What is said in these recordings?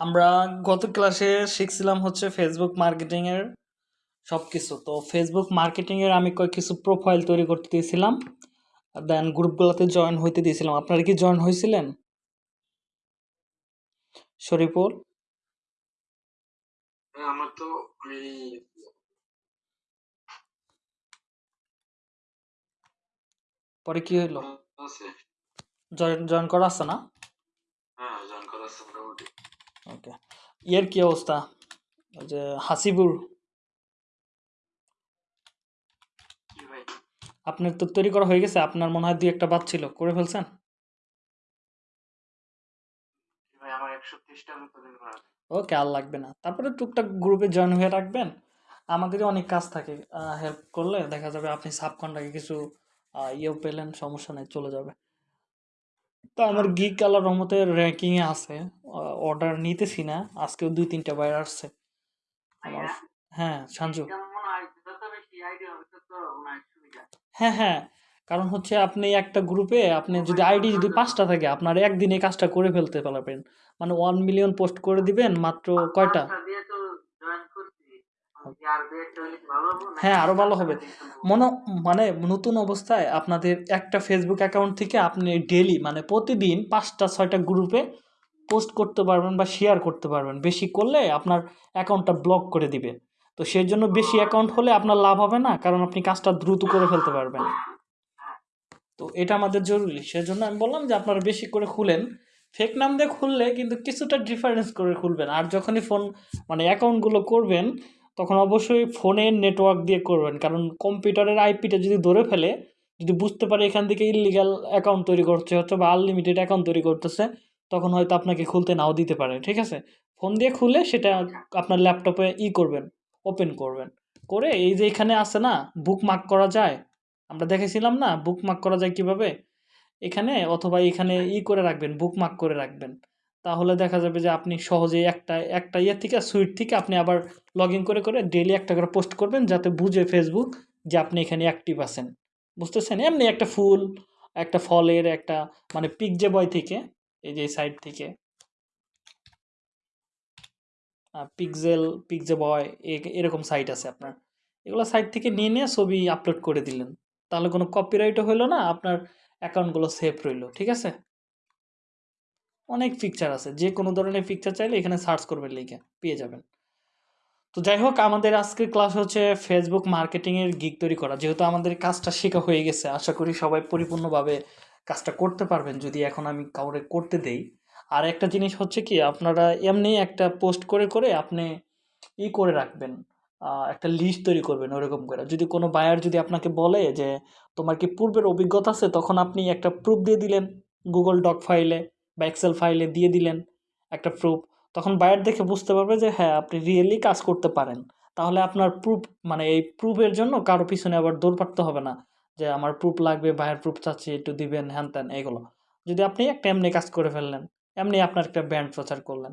আমরা গত ক্লাসে শিখছিলাম হচ্ছে ফেসবুক মার্কেটিংয়ের সব কিছু তো ফেসবুক মার্কেটিংয়ের আমি কয়েক কিছু প্রোফাইল তৈরি করতে দিয়েছিলাম। দেন গ্রুপগুলোতে জয়েন হইতে দিয়েছিলাম। আপনারা কি জয়েন হয়েছিলেন শরীফুল? হ্যাঁ, আমার তো পরে কি হইল? জয়েন জয়েন করা আছে না হ্যাঁ জয়েন করা আছে মোটামুটি ওকে। ইয়ের কি অবস্থা? ওই যে হাসিবুর। আপনার তো তৈরি করা হয়ে গেছে আপনার মনে হয় দুই একটা বাদ ছিল করে ফেলছেন। ওকে আর লাগবে না। তারপরে টুকটাক গ্রুপে জয়েন হয়ে রাখবেন। আমাদেরই অনেক কাজ থাকে হেল্প করলে দেখা যাবে আপনি সাবকন্টাকে কিছু ইয়েও পেলেন সমস্যা নেই চলে যাবে। তো আমার গিক কালার রহমতের র্যাঙ্কিংয়ে আছে। অর্ডার নিতেছি না। আজকেও দুই তিনটা বাইরে আসছে। আমার হ্যাঁ? সঞ্জু হয় সুবিধা। হ্যাঁ হ্যাঁ। কারণ হচ্ছে আপনি একটা গ্রুপে আপনি যদি আইডি যদি পাঁচটা থাকে আপনার একদিনে কাজটা করে ফেলতে পারবেন। মানে ওয়ান মিলিয়ন পোস্ট করে দিবেন মাত্র কয়টা? হ্যাঁ, আরও ভালো হবে। মনে মানে নতুন অবস্থায় আপনাদের একটা ফেসবুক অ্যাকাউন্ট থেকে আপনি ডেলি মানে প্রতিদিন পাঁচটা ছয়টা গ্রুপে পোস্ট করতে পারবেন বা শেয়ার করতে পারবেন। বেশি করলে আপনার অ্যাকাউন্টটা ব্লক করে দিবে। তো সেই জন্য বেশি অ্যাকাউন্ট হলে আপনার লাভ হবে না কারণ আপনি কাজটা দ্রুত করে ফেলতে পারবেন। তো এটা আমাদের জরুরি। সেজন্য আমি বললাম যে আপনারা বেশি করে খুলেন। ফেক নাম দিয়ে খুললে কিন্তু কিছুটা ডিফারেন্স করে খুলবেন। আর যখনই ফোন মানে অ্যাকাউন্টগুলো করবেন তখন অবশ্যই ফোনের নেটওয়ার্ক দিয়ে করবেন। কারণ কম্পিউটারের আইপিটা যদি ধরে ফেলে, যদি বুঝতে পারে এখান থেকে ইলিগাল অ্যাকাউন্ট তৈরি করছে হচ্ছে বা আনলিমিটেড অ্যাকাউন্ট তৈরি করতেছে, তখন হয়তো আপনাকে খুলতে নাও দিতে পারে, ঠিক আছে? ফোন দিয়ে খুলে সেটা আপনার ল্যাপটপে ই করবেন ওপেন করবেন। করে এই যে এখানে আছে না বুক মার্ক করা যায়, আমরা দেখেছিলাম না বুক মার্ক করা যায় কীভাবে? এখানে অথবা এখানে ই করে রাখবেন বুক মার্ক করে রাখবেন। তাহলে দেখা যাবে যে আপনি সহজেই একটা একটা ইয়ে থেকে সুইট থেকে আপনি আবার লগ করে করে ডেলি একটা করে পোস্ট করবেন যাতে বুঝে ফেসবুক যে আপনি এখানে অ্যাক্টিভ আছেন। বুঝতেছেন? এমনি একটা ফুল, একটা ফলের একটা মানে পিক যে বয় থেকে, এই যে সাইড থেকে। পিকজেল পিকজে বয় এরকম সাইট আছে আপনার। এগুলো সাইট থেকে নিয়ে নিয়ে ছবি আপলোড করে দিলেন। তাহলে কোনো কপিরাইটও হইল না, আপনার অ্যাকাউন্টগুলো সেফ রইল, ঠিক আছে? অনেক পিকচার আছে। যে কোনো ধরনের পিকচার চাইলে এখানে সার্চ করবেন লিখে, পেয়ে যাবেন। তো যাই হোক, আমাদের আজকের ক্লাস হচ্ছে ফেসবুক মার্কেটিংয়ের গিগ তৈরি করা। যেহেতু আমাদের কাজটা শেখা হয়ে গেছে, আশা করি সবাই পরিপূর্ণভাবে কাজটা করতে পারবেন। যদি এখন আমি কাউরে করতে দেই। আর একটা জিনিস হচ্ছে কি, আপনারা এমনি একটা পোস্ট করে করে আপনি ই করে রাখবেন। একটা লিস্ট তৈরি করবেন ওরকম করে। যদি কোনো বায়ার যদি আপনাকে বলে যে, তোমার কি পূর্বের অভিজ্ঞতা আছে? তখন আপনি একটা প্রুফ দিয়ে দিলেন গুগল ডক ফাইলে বা এক্সেল ফাইলে দিয়ে দিলেন একটা প্রুফ তখন বায়ার দেখে বুঝতে পারবে যে হ্যাঁ আপনি রিয়েলি কাজ করতে পারেন। তাহলে আপনার প্রুফ মানে এই প্রুফের জন্য কারও পিছনে আবার দৌড় পাড়তে হবে না যে আমার প্রুফ লাগবে বায়ার প্রুফ চাচ্ছি, একটু দিবেন, হ্যান ত্যান, এগুলো। যদি আপনি একটা এমনি কাজ করে ফেললেন, এমনি আপনার একটা ব্র্যান্ড প্রচার করলেন,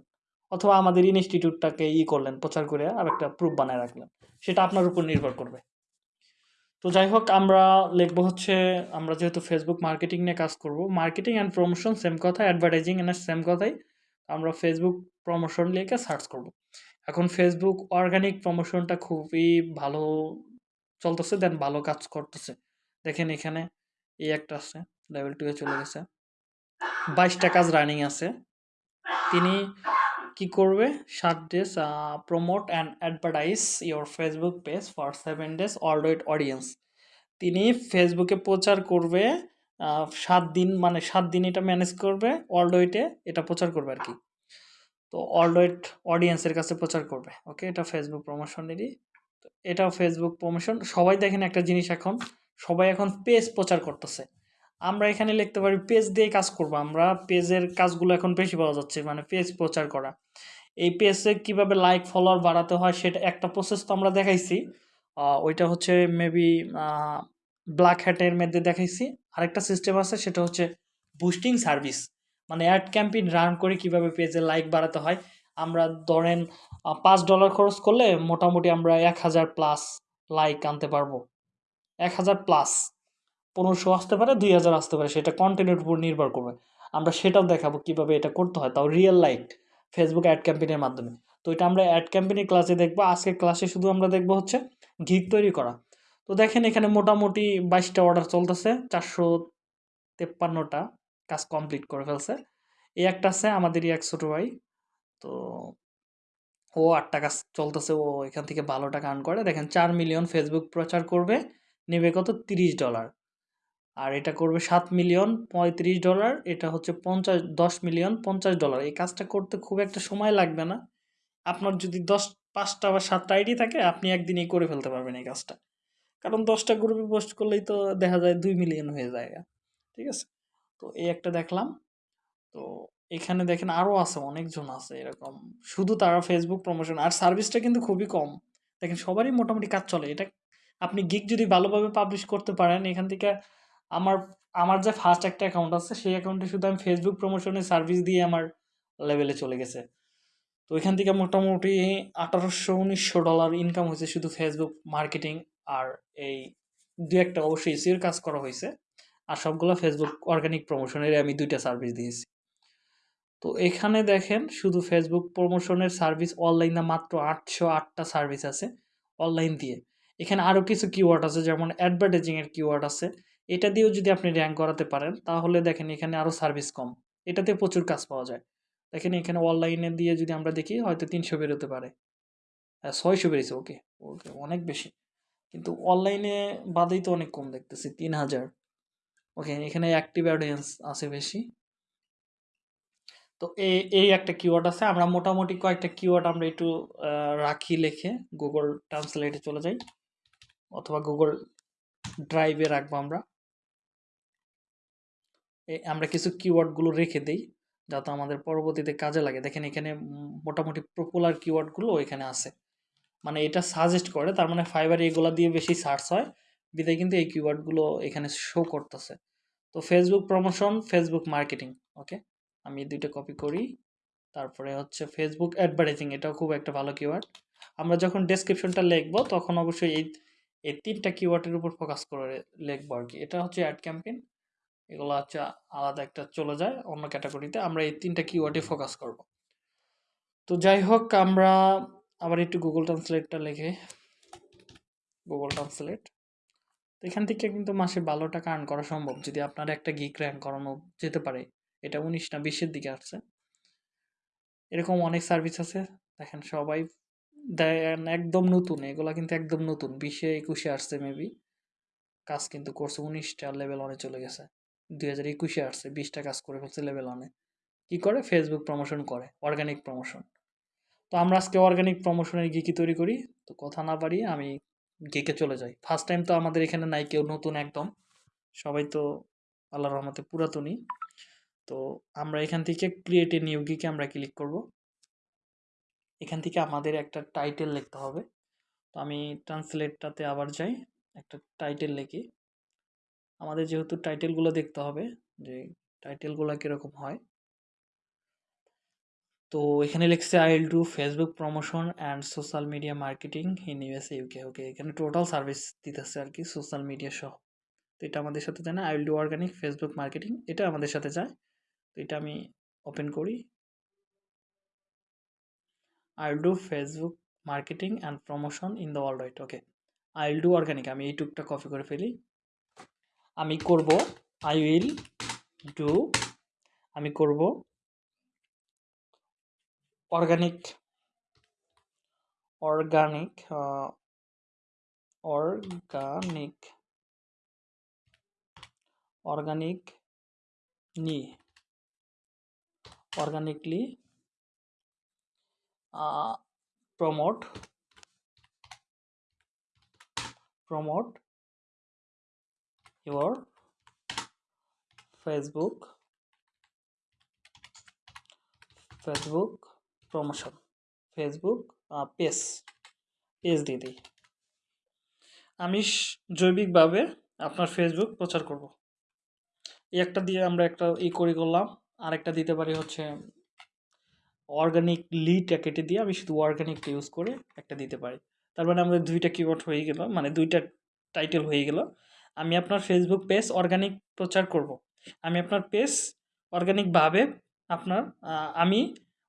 অথবা আমাদের ইনস্টিটিউটটাকে ই করলেন, প্রচার করে আর একটা প্রুফ বানায় রাখলেন, সেটা আপনার উপর নির্ভর করবে। তো যাই হোক আমরা লিখব হচ্ছে, আমরা যেহেতু ফেসবুক মার্কেটিং নিয়ে কাজ করব মার্কেটিং অ্যান্ড প্রমোশন সেম কথা অ্যাডভার্টাইজিং এর সেম কথাই, আমরা ফেসবুক প্রমোশন লিখে সার্চ করব। এখন ফেসবুক অর্গানিক প্রমোশনটা খুবই ভালো চলতেছে দেন ভালো কাজ করতেছে। দেখেন এখানে এই একটা আছে লেভেল টু এ চলে গেছে। বাইশটা কাজ রানিং আছে। তিনি কি করবে? সাত days promote and advertise your Facebook page for seven days already audience তিনি ফেসবুকে প্রচার করবে সাত দিন মানে সাত দিন এটা ম্যানেজ করবে ওয়ার্ল্ড এটা প্রচার করবে আর কি। তো ওয়ার্ল্ড অডিয়েন্সের কাছে প্রচার করবে। ওকে এটা ফেসবুক প্রমোশনেরই তো এটাও ফেসবুক প্রমোশন সবাই দেখেন একটা জিনিস এখন, সবাই এখন পেজ প্রচার করতেছে। আমরা এখানে লিখতে পারি পেজ দিয়ে কাজ করব। আমরা পেজের কাজগুলো এখন বেশি পাওয়া যাচ্ছে মানে পেজ প্রচার করা। এই পেজে কীভাবে লাইক ফলোয়ার বাড়াতে হয় সেটা, একটা প্রসেস তো আমরা দেখাইছি। ওইটা হচ্ছে মেবি ব্ল্যাক হ্যাটের মধ্যে দেখাইছি। আরেকটা সিস্টেম আছে, সেটা হচ্ছে বুস্টিং সার্ভিস মানে অ্যাড ক্যাম্পেইন রান করে কীভাবে পেজে লাইক বাড়াতে হয়। আমরা ধরেন পাঁচ ডলার খরচ করলে মোটামুটি আমরা এক হাজার প্লাস লাইক আনতে পারব। এক হাজার প্লাস পনেরোশো আসতে পারে, দুই হাজার আসতে পারে, সেটা কন্টেন্টের উপর নির্ভর করবে। আমরা সেটাও দেখাবো কীভাবে এটা করতে হয়, তাও রিয়েল লাইক ফেসবুক অ্যাড ক্যাম্পেনের মাধ্যমে। তো এটা আমরা অ্যাড ক্যাম্পেইনের ক্লাসে দেখব, আজকের ক্লাসে শুধু আমরা দেখব হচ্ছে গিগ তৈরি করা। তো দেখেন এখানে মোটামুটি বাইশটা অর্ডার চলতেছে, চারশো তেপ্পান্নটা কাজ কমপ্লিট করে ফেলছে। এই একটা আছে আমাদেরই এক ছোটো ভাই, তো ও আটটা কাজ চলতেছে, ও এখান থেকে ভালো টাকা আর্ন করে। দেখেন চার মিলিয়ন ফেসবুক প্রচার করবে, নেবে কত? তিরিশ ডলার আর এটা করবে সাত মিলিয়ন পঁয়ত্রিশ ডলার, এটা হচ্ছে পঞ্চাশ, দশ মিলিয়ন পঞ্চাশ ডলার। এই কাজটা করতে খুব একটা সময় লাগবে না। আপনার যদি দশ, পাঁচটা বা সাতটা আইডি থাকে, আপনি একদিনেই করে ফেলতে পারবেন এই কাজটা। কারণ দশটা গ্রুপে পোস্ট করলেই তো দেখা যায় দুই মিলিয়ন হয়ে যায়। ঠিক আছে? তো এই একটা দেখলাম। তো এখানে দেখেন আরও আছে, অনেকজন আছে এরকম। শুধু তারা ফেসবুক প্রমোশন আর সার্ভিসটা কিন্তু খুবই কম। দেখেন সবারই মোটামুটি কাজ চলে। এটা আপনি গিক যদি ভালোভাবে পাবলিশ করতে পারেন, এখান থেকে আমার আমার যে ফার্স্ট একটা অ্যাকাউন্ট আছে, সেই অ্যাকাউন্টে শুধু আমি ফেসবুক প্রমোশনের সার্ভিস দিয়ে আমার লেভেলে চলে গেছে। তো এখান থেকে মোটামুটি আঠারোশো উনিশশো ডলার ইনকাম হয়েছে শুধু ফেসবুক মার্কেটিং আর এই দু একটা অবশ্যই এসিওর কাজ করা হয়েছে। আর সবগুলো ফেসবুক অর্গানিক প্রমোশনের আমি দুইটা সার্ভিস দিয়েছি। তো এখানে দেখেন শুধু ফেসবুক প্রমোশনের সার্ভিস অনলাইনে মাত্র আটশো আটটা সার্ভিস আছে অনলাইন দিয়ে। এখানে আরও কিছু কিওয়ার্ড আছে, যেমন অ্যাডভার্টাইজিংয়ের কিওয়ার্ড আছে। এটা দিয়েও যদি আপনি র্যাঙ্ক করাতে পারেন, তাহলে দেখেন এখানে আরও সার্ভিস কম। এটাতে প্রচুর কাজ পাওয়া যায়। দেখেন এখানে অনলাইনে দিয়ে যদি আমরা দেখি, হয়তো তিনশো বেরোতে পারে। হ্যাঁ ছয়শো বেরিয়েছে ওকে ওকে অনেক বেশি। কিন্তু অনলাইনে বাদেই তো অনেক কম দেখতেছি তিন হাজার ওকে এখানে অ্যাক্টিভ অডিয়েন্স আছে বেশি। তো এই এই একটা কিওয়ার্ড আছে। আমরা মোটামুটি কয়েকটা কিওয়ার্ড আমরা একটু রাখি লিখে গুগল ট্রান্সলেটে চলে যাই, অথবা গুগল ড্রাইভে রাখব আমরা। আমরা কিছু কিওয়ার্ডগুলো রেখে দেই, যাতে আমাদের পরবর্তীতে কাজে লাগে। দেখেন এখানে মোটামুটি পপুলার কিওয়ার্ডগুলো এখানে আছে। মানে এটা সাজেস্ট করে, তার মানে ফাইবার এগুলা দিয়ে বেশি সার্চ হয়। বিদায় কিন্তু এই কিওয়ার্ডগুলো এখানে শো করতেছে। তো Facebook promotion Facebook marketing okay আমি দুইটা কপি করি। তারপরে হচ্ছে ফেসবুক অ্যাডভার্টাইজিং এটাও খুব একটা ভালো কিওয়ার্ড আমরা যখন ডেসক্রিপশনটা লিখব, তখন অবশ্যই এই এই তিনটা কিওয়ার্ডের উপর ফোকাস করে লিখব আর কি। এটা হচ্ছে অ্যাড ক্যাম্পেইন এগুলো হচ্ছে আলাদা একটা চলে যায় অন্য ক্যাটাগরিতে। আমরা এই তিনটা কিওয়ার্ডে ফোকাস করব। তো যাই হোক, আমরা আবার একটু গুগল ট্রান্সলেটটা লিখে। গুগল ট্রান্সলেট এখান থেকে কিন্তু মাসে ভালো টাকা আর্ন করা সম্ভব, যদি আপনার একটা গিক র্যাঙ্ক করানো যেতে পারে। এটা উনিশ না বিশের দিকে আসছে। এরকম অনেক সার্ভিস আছে। দেখেন সবাই দেন একদম নতুন, এগুলা কিন্তু একদম নতুন। বিশে একুশে আসছে মেবি কাজ কিন্তু করছে উনিশটা লেভেল অনেক চলে গেছে। দুই হাজার একুশে আসছে, বিশটা কাজ করে ফেলছে লেভেল অনে কী করে? ফেসবুক প্রমোশন করে অর্গানিক প্রমোশন তো আমরা আজকে অর্গানিক প্রমোশনের গিকি তৈরি করি। তো কথা না বাড়িয়ে আমি গিকে চলে যাই। ফার্স্ট টাইম তো আমাদের এখানে নাই কেউ, নতুন একদম। সবাই তো আল্লাহ রহমতে পুরাতনই। তো আমরা এখান থেকে ক্রিয়েট এ নিউ গিকে আমরা ক্লিক করব। এখান থেকে আমাদের একটা টাইটেল লিখতে হবে। তো আমি ট্রান্সলেটটাতে আবার যাই, একটা টাইটেল লিখি। আমাদের যেহেতু টাইটেলগুলো দেখতে হবে, যে টাইটেলগুলো কীরকম হয়। তো এখানে লিখছে I will do Facebook promotion and social media marketing in USA UK okay এখানে টোটাল সার্ভিস দিতেছে আর কি সোশ্যাল মিডিয়া সহ। তো এটা আমাদের সাথে যায় না I will do organic Facebook marketing এটা আমাদের সাথে যায়। তো এটা আমি ওপেন করি। I will do Facebook marketing and promotion in the world wide okay I will do organic আমি এই টুকটা কপি করে ফেলি। আমি করব আই উইল ডু আমি করব অর্গানিক অর্গানিক অর্গানিক অর্গানিক নি organically promote promote your facebook Facebook promotion Facebook page page দিয়ে দিই আমি জৈবিকভাবে আপনার ফেসবুক প্রচার করব। এই একটা দিয়ে আমরা একটা ই করি করলাম, আরেকটা দিতে পারি হচ্ছে অর্গানিক লিডটা কেটে দিয়ে আমি শুধু অর্গানিকটা ইউজ করে একটা দিতে পারি। তার মানে আমাদের দুইটা কিওয়ার্ড হয়ে গেল মানে দুইটা টাইটেল হয়ে গেল। আমি আপনার ফেসবুক পেজ অর্গানিক প্রচার করব। আমি আপনার পেজ অর্গানিকভাবে আপনার আমি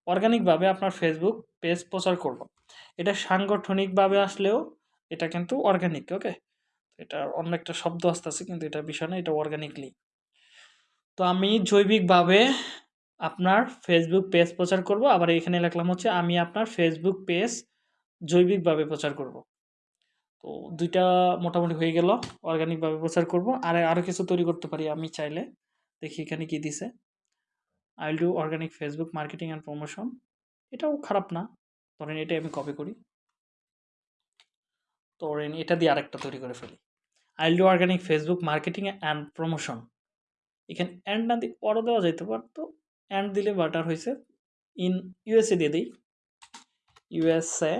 অর্গানিকভাবে আপনার ফেসবুক পেজ প্রচার করব। এটা সাংগঠনিকভাবে আসলেও এটা কিন্তু অর্গানিক ওকে এটা অন্য একটা শব্দ আসতেছে, কিন্তু এটা বিষয় না, এটা অর্গানিকলি তো আমি জৈবিকভাবে আপনার ফেসবুক পেজ প্রচার করব। আবার এখানে লিখলাম হচ্ছে, আমি আপনার ফেসবুক পেজ জৈবিকভাবে প্রচার করব। তো দুইটা মোটামুটি হয়ে গেল অর্গানিকভাবে প্রচার করব। আর আরও কিছু তৈরি করতে পারি আমি চাইলে। দেখি এখানে কি দিছে। I do organic Facebook marketing and promotion এটাও খারাপ না। ধরেন এটাই আমি কপি করি। ধরেন এটা দিয়ে আরেকটা তৈরি করে ফেলি। I do organic Facebook marketing and promotion এখানে অ্যান্ড না দিয়ে পরও দেওয়া যেতে পারতো অ্যান্ড দিলে বাটার হয়েছে ইন ইউএসএ দিয়ে দিই। ইউএসএ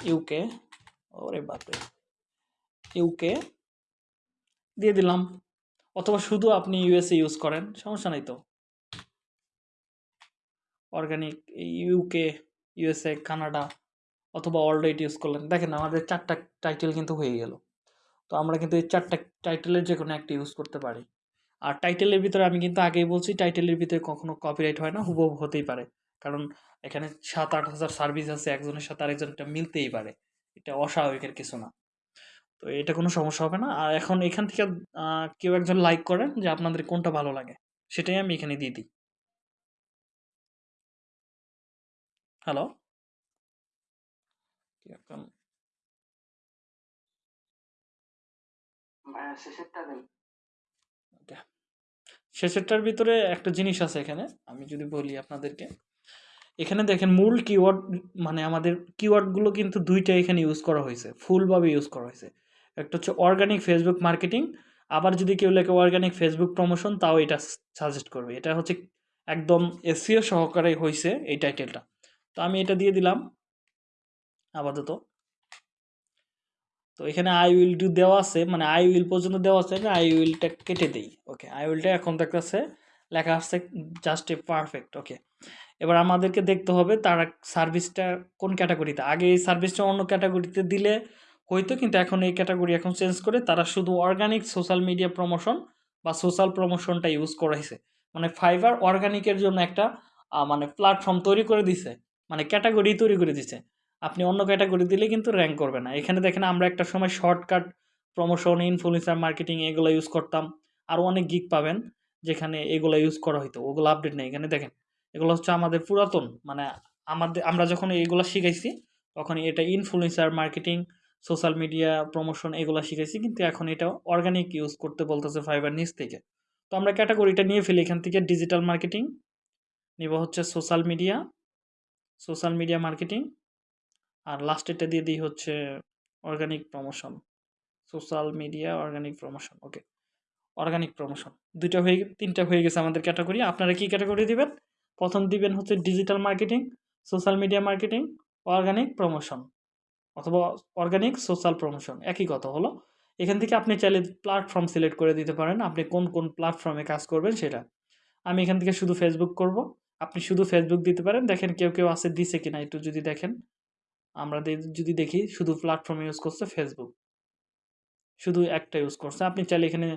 ইউকে, ওরে বাপরে, ইউকে, দিয়ে দিলাম। অথবা শুধু আপনি ইউএসএ ইউজ করেন, সমস্যা নাই তো। অর্গানিক ইউকে ইউএসএ কানাডা অথবা ওয়াইড ইউজ করলেন। দেখেন আমাদের চারটা টাইটেল কিন্তু হয়ে গেল। তো আমরা কিন্তু এই চারটা টাইটেলের যে কোনো একটা ইউজ করতে পারি। আর টাইটেলের ভিতরে আমি কিন্তু আগেই বলছি টাইটেলের ভিতরে কখনো কপিরাইট হয় না, হুবহু হতেই পারে। কারণ এখানে সাত আট হাজার সার্ভিস আছে একজনের সাথে আরেকজনটা মিলতেই পারে। এটা অস্বাভাবিকের কিছু না। তো এটা কোনো সমস্যা হবে না। আর এখন এখান থেকে কেউ একজন লাইক করেন যে আপনাদের কোনটা ভালো লাগে সেটাই আমি এখানে দিয়ে দিই। হ্যালো এখন? শেষেরটা শেষেরটার ভিতরে একটা জিনিস আছে এখানে। আমি যদি বলি আপনাদেরকে এখানে দেখেন মূল কিওয়ার্ড মানে আমাদের কিওয়ার্ডগুলো কিন্তু দুইটা এখানে ইউজ করা হয়েছে ফুলভাবে ইউজ করা হয়েছে। একটা হচ্ছে অর্গানিক ফেসবুক মার্কেটিং আবার যদি কেউ লেখে অর্গানিক ফেসবুক প্রমোশন তাও এটা সাজেস্ট করবে। এটা হচ্ছে একদম এসিও সহকারে হয়েছে এই টাইটেলটা তো আমি এটা দিয়ে দিলাম, আপাতত। তো এখানে আই উইল টু দেওয়া আছে মানে আই উইল পর্যন্ত দেওয়া আছে আই উইলটা কেটে দিই। ওকে আই উইলটা এখন দেখতেছে, লেখা আসছে জাস্ট এ পারফেক্ট ওকে এবার আমাদেরকে দেখতে হবে তারা সার্ভিসটা কোন ক্যাটাগরিতে। আগে এই সার্ভিসটা অন্য ক্যাটাগরিতে দিলে হয়তো কিন্তু এখন এই ক্যাটাগরি এখন চেঞ্জ করে তারা শুধু অর্গানিক সোশ্যাল মিডিয়া প্রমোশন বা সোশ্যাল প্রমোশনটা ইউজ করাইছে। মানে ফাইবার অর্গানিকের জন্য একটা মানে প্ল্যাটফর্ম তৈরি করে দিছে। মানে ক্যাটাগরি তৈরি করে দিছে। আপনি অন্য ক্যাটাগরি দিলে কিন্তু র্যাঙ্ক করবে না। এখানে দেখেন আমরা একটা সময় শর্টকাট প্রমোশন ইনফ্লুয়েন্সার মার্কেটিং এগুলো ইউজ করতাম। আরও অনেক গিক পাবেন যেখানে এগুলো ইউজ করা হতো ওগুলো আপডেট নেই। এখানে দেখেন এগুলো হচ্ছে আমাদের পুরাতন মানে আমাদের, আমরা যখন এইগুলো শিখাইছি, তখন এটা influencer marketing social media promotion এগুলো শিখাইছি, কিন্তু এখন এটা অর্গানিক ইউজ করতে বলতেছে ফাইবার নিচ থেকে। তো আমরা ক্যাটাগরিটা নিয়ে ফেলি, এখান থেকে ডিজিটাল মার্কেটিং নিব হচ্ছে social media social media marketing আর লাস্টেরটা দিয়ে দিই হচ্ছে organic promotion social media organic promotion okay organic promotion দুইটা হয়ে, তিনটা হয়ে গেছে আমাদের ক্যাটাগরি আপনারা কি ক্যাটাগরি দিবেন? প্রথম দিবেন হচ্ছে digital marketing social media marketing organic promotion অথবা অর্গানিক সোশ্যাল প্রমোশন একই কথা হলো। এখান থেকে আপনি চাইলে প্ল্যাটফর্ম সিলেক্ট করে দিতে পারেন, আপনি কোন কোন প্ল্যাটফর্মে কাজ করবেন সেটা। আমি এখান থেকে শুধু ফেসবুক করব, আপনি শুধু ফেসবুক দিতে পারেন, দেখেন কেউ কেউ আছে দিছে কিনা একটু যদি দেখেন। আমরা যদি দেখি শুধু প্ল্যাটফর্ম ইউজ করছে ফেসবুক শুধু একটা ইউজ করছে, আপনি চাইলে এখানে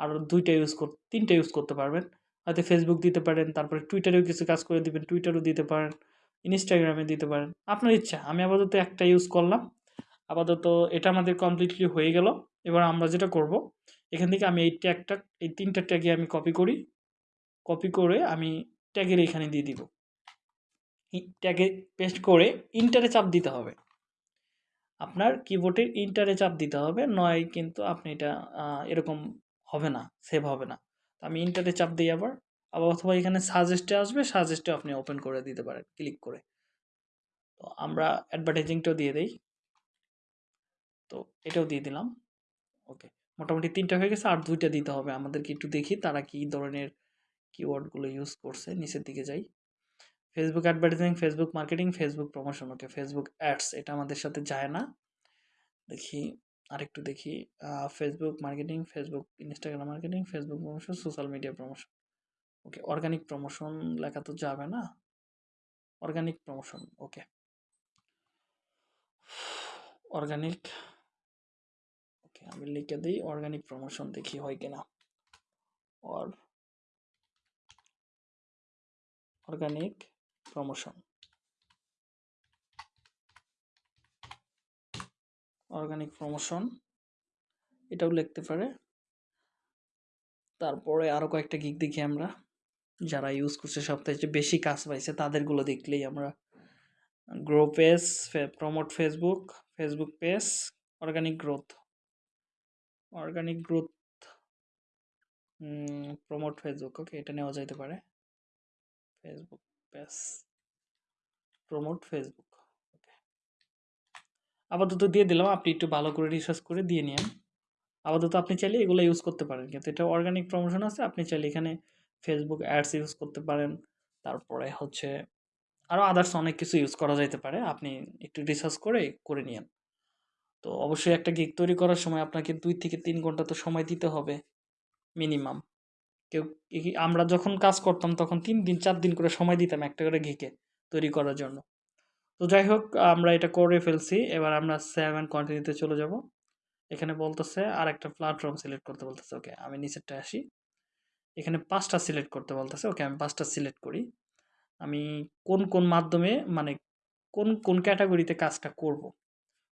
আরও দুইটা ইউজ কর, তিনটা ইউজ করতে পারবেন। হয়তো ফেসবুক দিতে পারেন, তারপরে টুইটারেও কিছু কাজ করে দিবেন টুইটারও দিতে পারেন ইনস্টাগ্রামে দিতে পারেন। আপনার ইচ্ছা, আমি আপাতত একটা ইউজ করলাম। আপাতত এটা আমাদের কমপ্লিটলি হয়ে গেল। এবার আমরা যেটা করব, এখান থেকে আমি এই ট্যাগটা এই তিনটা ট্যাগে আমি কপি করি। কপি করে আমি ট্যাগের এখানে দিয়ে দিব। ট্যাগে পেস্ট করে ইন্টারে চাপ দিতে হবে। আপনার কিবোর্ডের ইন্টারে চাপ দিতে হবে, নয় কিন্তু আপনি এটা এরকম হবে না সেভ হবে না। আমি ইন্টারে চাপ দিই আবার। আবার অথবা এখানে সাজেস্টে আসবে সাজেস্টে আপনি ওপেন করে দিতে পারেন ক্লিক করে। তো আমরা অ্যাডভার্টাইজিংটাও দিয়ে দেই। তো এটাও দিয়ে দিলাম। ওকে মোটামুটি তিনটা হয়ে গেছে, আর দুইটা দিতে হবে। আমাদেরকে একটু দেখি তারা কি ধরনের কিওয়ার্ডগুলো ইউজ করছে, নিচের দিকে যাই। Facebook advertising Facebook marketing Facebook promotion okay Facebook ads এটা আমাদের সাথে যায় না। দেখি। আরেকটু দেখি Facebook marketing Facebook Instagram marketing Facebook promotion social media promotion okay organic promotion লেখা তো যাবে না? Organic promotion okay organic okay আমি লিখে দিই অর্গানিক প্রমোশন দেখি হয় কিনা। Or organic promotion organic promotion এটাও লিখতে পারে। তারপরে আরও কয়েকটা গিক দেখি আমরা। যারা ইউজ করছে সবথেকে বেশি কাজ পাইছে, তাদেরগুলো দেখলেই আমরা। Grow page promote Facebook Facebook page organic growth organic growth promote Facebook okay এটা নেওয়া যাইতে পারে। ফেসবুক পেজ প্রমোট ফেসবুক আপাতত দিয়ে দিলাম। আপনি একটু ভালো করে রিসার্চ করে দিয়ে নিন আপাতত আপনি চাইলে এগুলো ইউজ করতে পারেন। কিন্তু এটা অর্গানিক প্রমোশন আছে, আপনি চাইলে এখানে ফেসবুক অ্যাডস ইউজ করতে পারেন। তারপরে হচ্ছে আরও আদার্স অনেক কিছু ইউজ করা যেতে পারে। আপনি একটু রিসার্চ করে করে নিন তো অবশ্যই একটা গিগ তৈরি করার সময় আপনাকে দুই থেকে তিন ঘণ্টা তো সময় দিতে হবে মিনিমাম কেউ আমরা যখন কাজ করতাম তখন তিন দিন, চার দিন করে সময় দিতাম একটা করে গিকে তৈরি করার জন্য। তো যাই হোক আমরা এটা করে ফেলছি। এবার আমরা সেভ অ্যান্ড কন্টিনিউতে চলে যাব। এখানে বলতেছে আর একটা প্ল্যাটফর্ম সিলেক্ট করতে বলতেছে। ওকে, আমি নিচেরটা আসি। এখানে পাঁচটা সিলেক্ট করতে বলতেছে। ওকে, আমি পাঁচটা সিলেক্ট করি। আমি কোন কোন মাধ্যমে মানে কোন কোন ক্যাটাগরিতে কাজটা করব?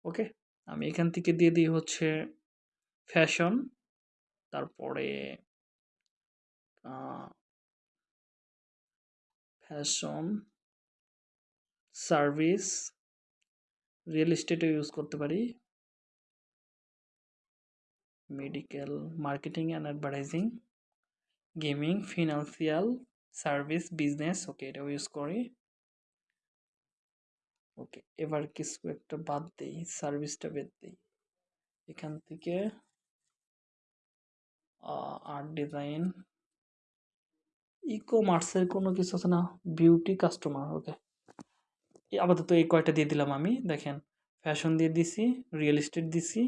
ওকে, আমি এখান থেকে দিয়ে দিই হচ্ছে ফ্যাশন তারপরে ফ্যাশন সার্ভিস, রিয়েল এস্টেটও ইউজ করতে পারি। Medical, marketing and advertising, gaming, financial service, business, okay, এটাও ইউজ করি। ওকে, এবার কিছু একটা বাদ দেই, সার্ভিসটা বাদ দেই। এখান থেকে আর্ট ডিজাইন। ই কমার্সের কোনো কিছু আছে না? Beauty customer, okay. আপাতত এই কয়টা দিয়ে দিলাম আমি। দেখেন ফ্যাশন দিয়ে দিছি রিয়েল এস্টেট দিছি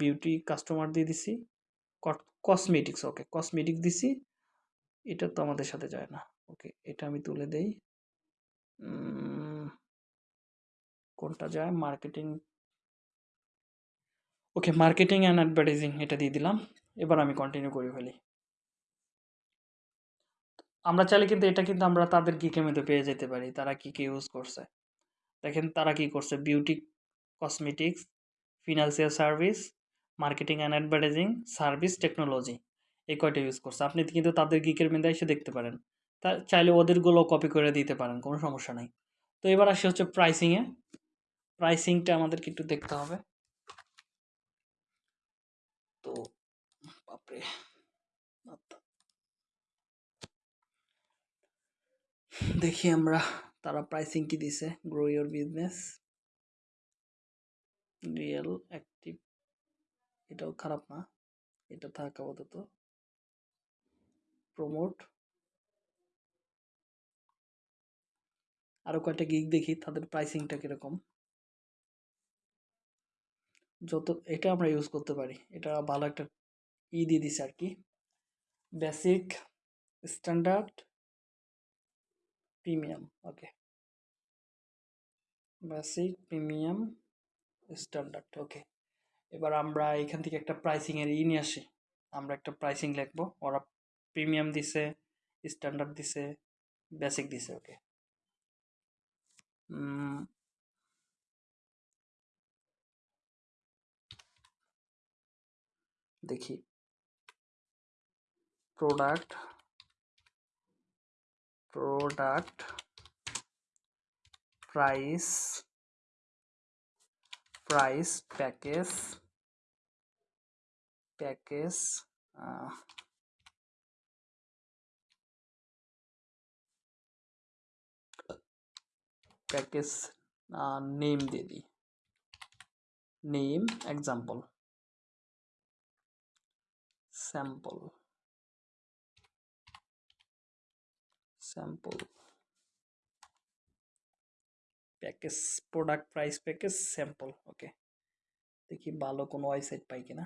বিউটি কাস্টমার দিয়ে দিছি কসমেটিক্স ওকে কসমেটিক্স দিছি, এটা তো আমাদের সাথে যায় না ওকে এটা আমি তুলে দেই। কোনটা যায়? Marketing okay marketing and advertising এটা দিয়ে দিলাম, এবার আমি কন্টিনিউ করে ফেলি। আমরা চাইলে কিন্তু এটা কিন্তু আমরা তাদের গিকের মধ্যে পেয়ে যেতে পারি, তারা কি কি ইউজ করছে। দেখেন তারা কি করছে? Beauty cosmetics financial service marketing and advertising service technology এই কয়টা ইউজ করছে। আপনি কিন্তু তাদের গিকের মধ্যে এসে দেখতে পারেন। তা চাইলে ওদেরগুলো কপি করে দিতে পারেন, কোনো সমস্যা নাই। তো এবার আসি হচ্ছে প্রাইসিংয়ে প্রাইসিংটা আমাদেরকে একটু দেখতে হবে। তো বাপরে। দেখি আমরা তারা প্রাইসিং কি দিছে? Grow your business real active এটাও খারাপ না। এটা থাক আপাতত। প্রমোট আরও কয়েকটা গিক দেখি, তাদের প্রাইসিংটা কীরকম? যত, এটা আমরা ইউজ করতে পারি। এটা ভালো একটা ই দিয়ে দিছে আর কি। Basic standard premium okay basic premium standard okay এবার আমরা এখান থেকে একটা প্রাইসিং এর ই নিয়ে আসি। আমরা একটা প্রাইসিং লিখব। ওরা প্রিমিয়াম দিছে স্ট্যান্ডার্ড দিছে বেসিক দিছে ওকে দেখি। Product product price price package package package name দিয়ে দিই name example sample sample package product price package sample okay দেখি ভালো কোনো ওয়েবসাইট পাই কিনা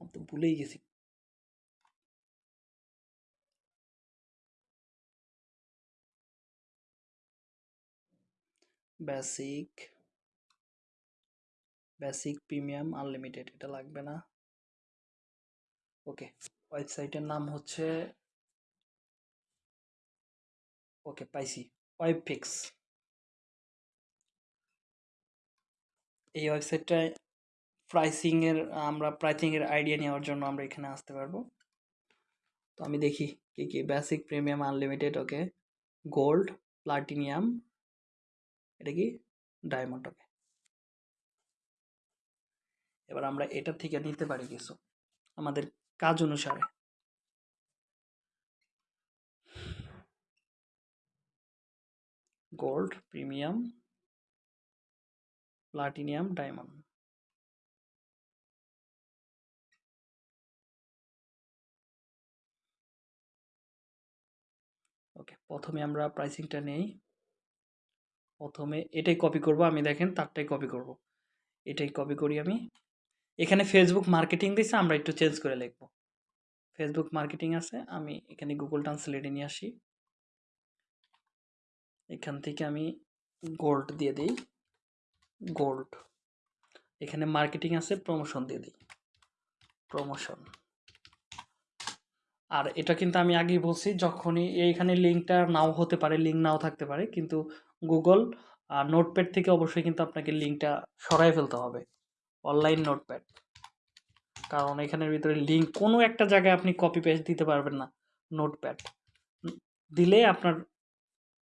আমি তো ভুলেই গেছি। বেসিক বেসিক প্রিমিয়াম আনলিমিটেড এটা লাগবে না। ওকে, ওয়েবসাইটের নাম হচ্ছে ওকে, পাইছি। ওয়েব ফিক্স এই ওয়েবসাইটটায় প্রাইসিংয়ের আমরা প্রাইসিংয়ের আইডিয়া নেওয়ার জন্য আমরা এখানে আসতে পারব। তো আমি দেখি কি কি basic premium unlimited okay gold platinum এটা কি? ডায়মন্ড ওকে এবার আমরা এটা থেকে নিতে পারি কিছু, আমাদের কাজ অনুসারে। গোল্ড প্রিমিয়াম প্লাটিনিয়াম ডায়মন্ড প্রথমে আমরা প্রাইসিংটা নেই। প্রথমে এটাই কপি করব, আমি দেখেন তারটাই কপি করব। এটাই কপি করি আমি। এখানে ফেসবুক মার্কেটিং দিছে, আমরা একটু চেঞ্জ করে লিখব। ফেসবুক মার্কেটিং আছে, আমি এখানে গুগল ট্রান্সলেটে নিয়ে আসি। এখান থেকে আমি গোল্ড দিয়ে দিই। গোল্ড এখানে মার্কেটিং আছে প্রমোশন দিয়ে দিই। প্রমোশন আর এটা কিন্তু আমি আগেই বলছি, যখনই এইখানে লিঙ্কটা নাও হতে পারে, লিঙ্ক নাও থাকতে পারে, কিন্তু গুগল নোটপ্যাড থেকে অবশ্যই কিন্তু আপনাকে লিঙ্কটা সরাই ফেলতে হবে, অনলাইন নোটপ্যাড। কারণ এখানের ভিতরে লিঙ্ক কোনো একটা জায়গায় আপনি কপি পেস্ট দিতে পারবেন না, নোটপ্যাড। দিলে আপনার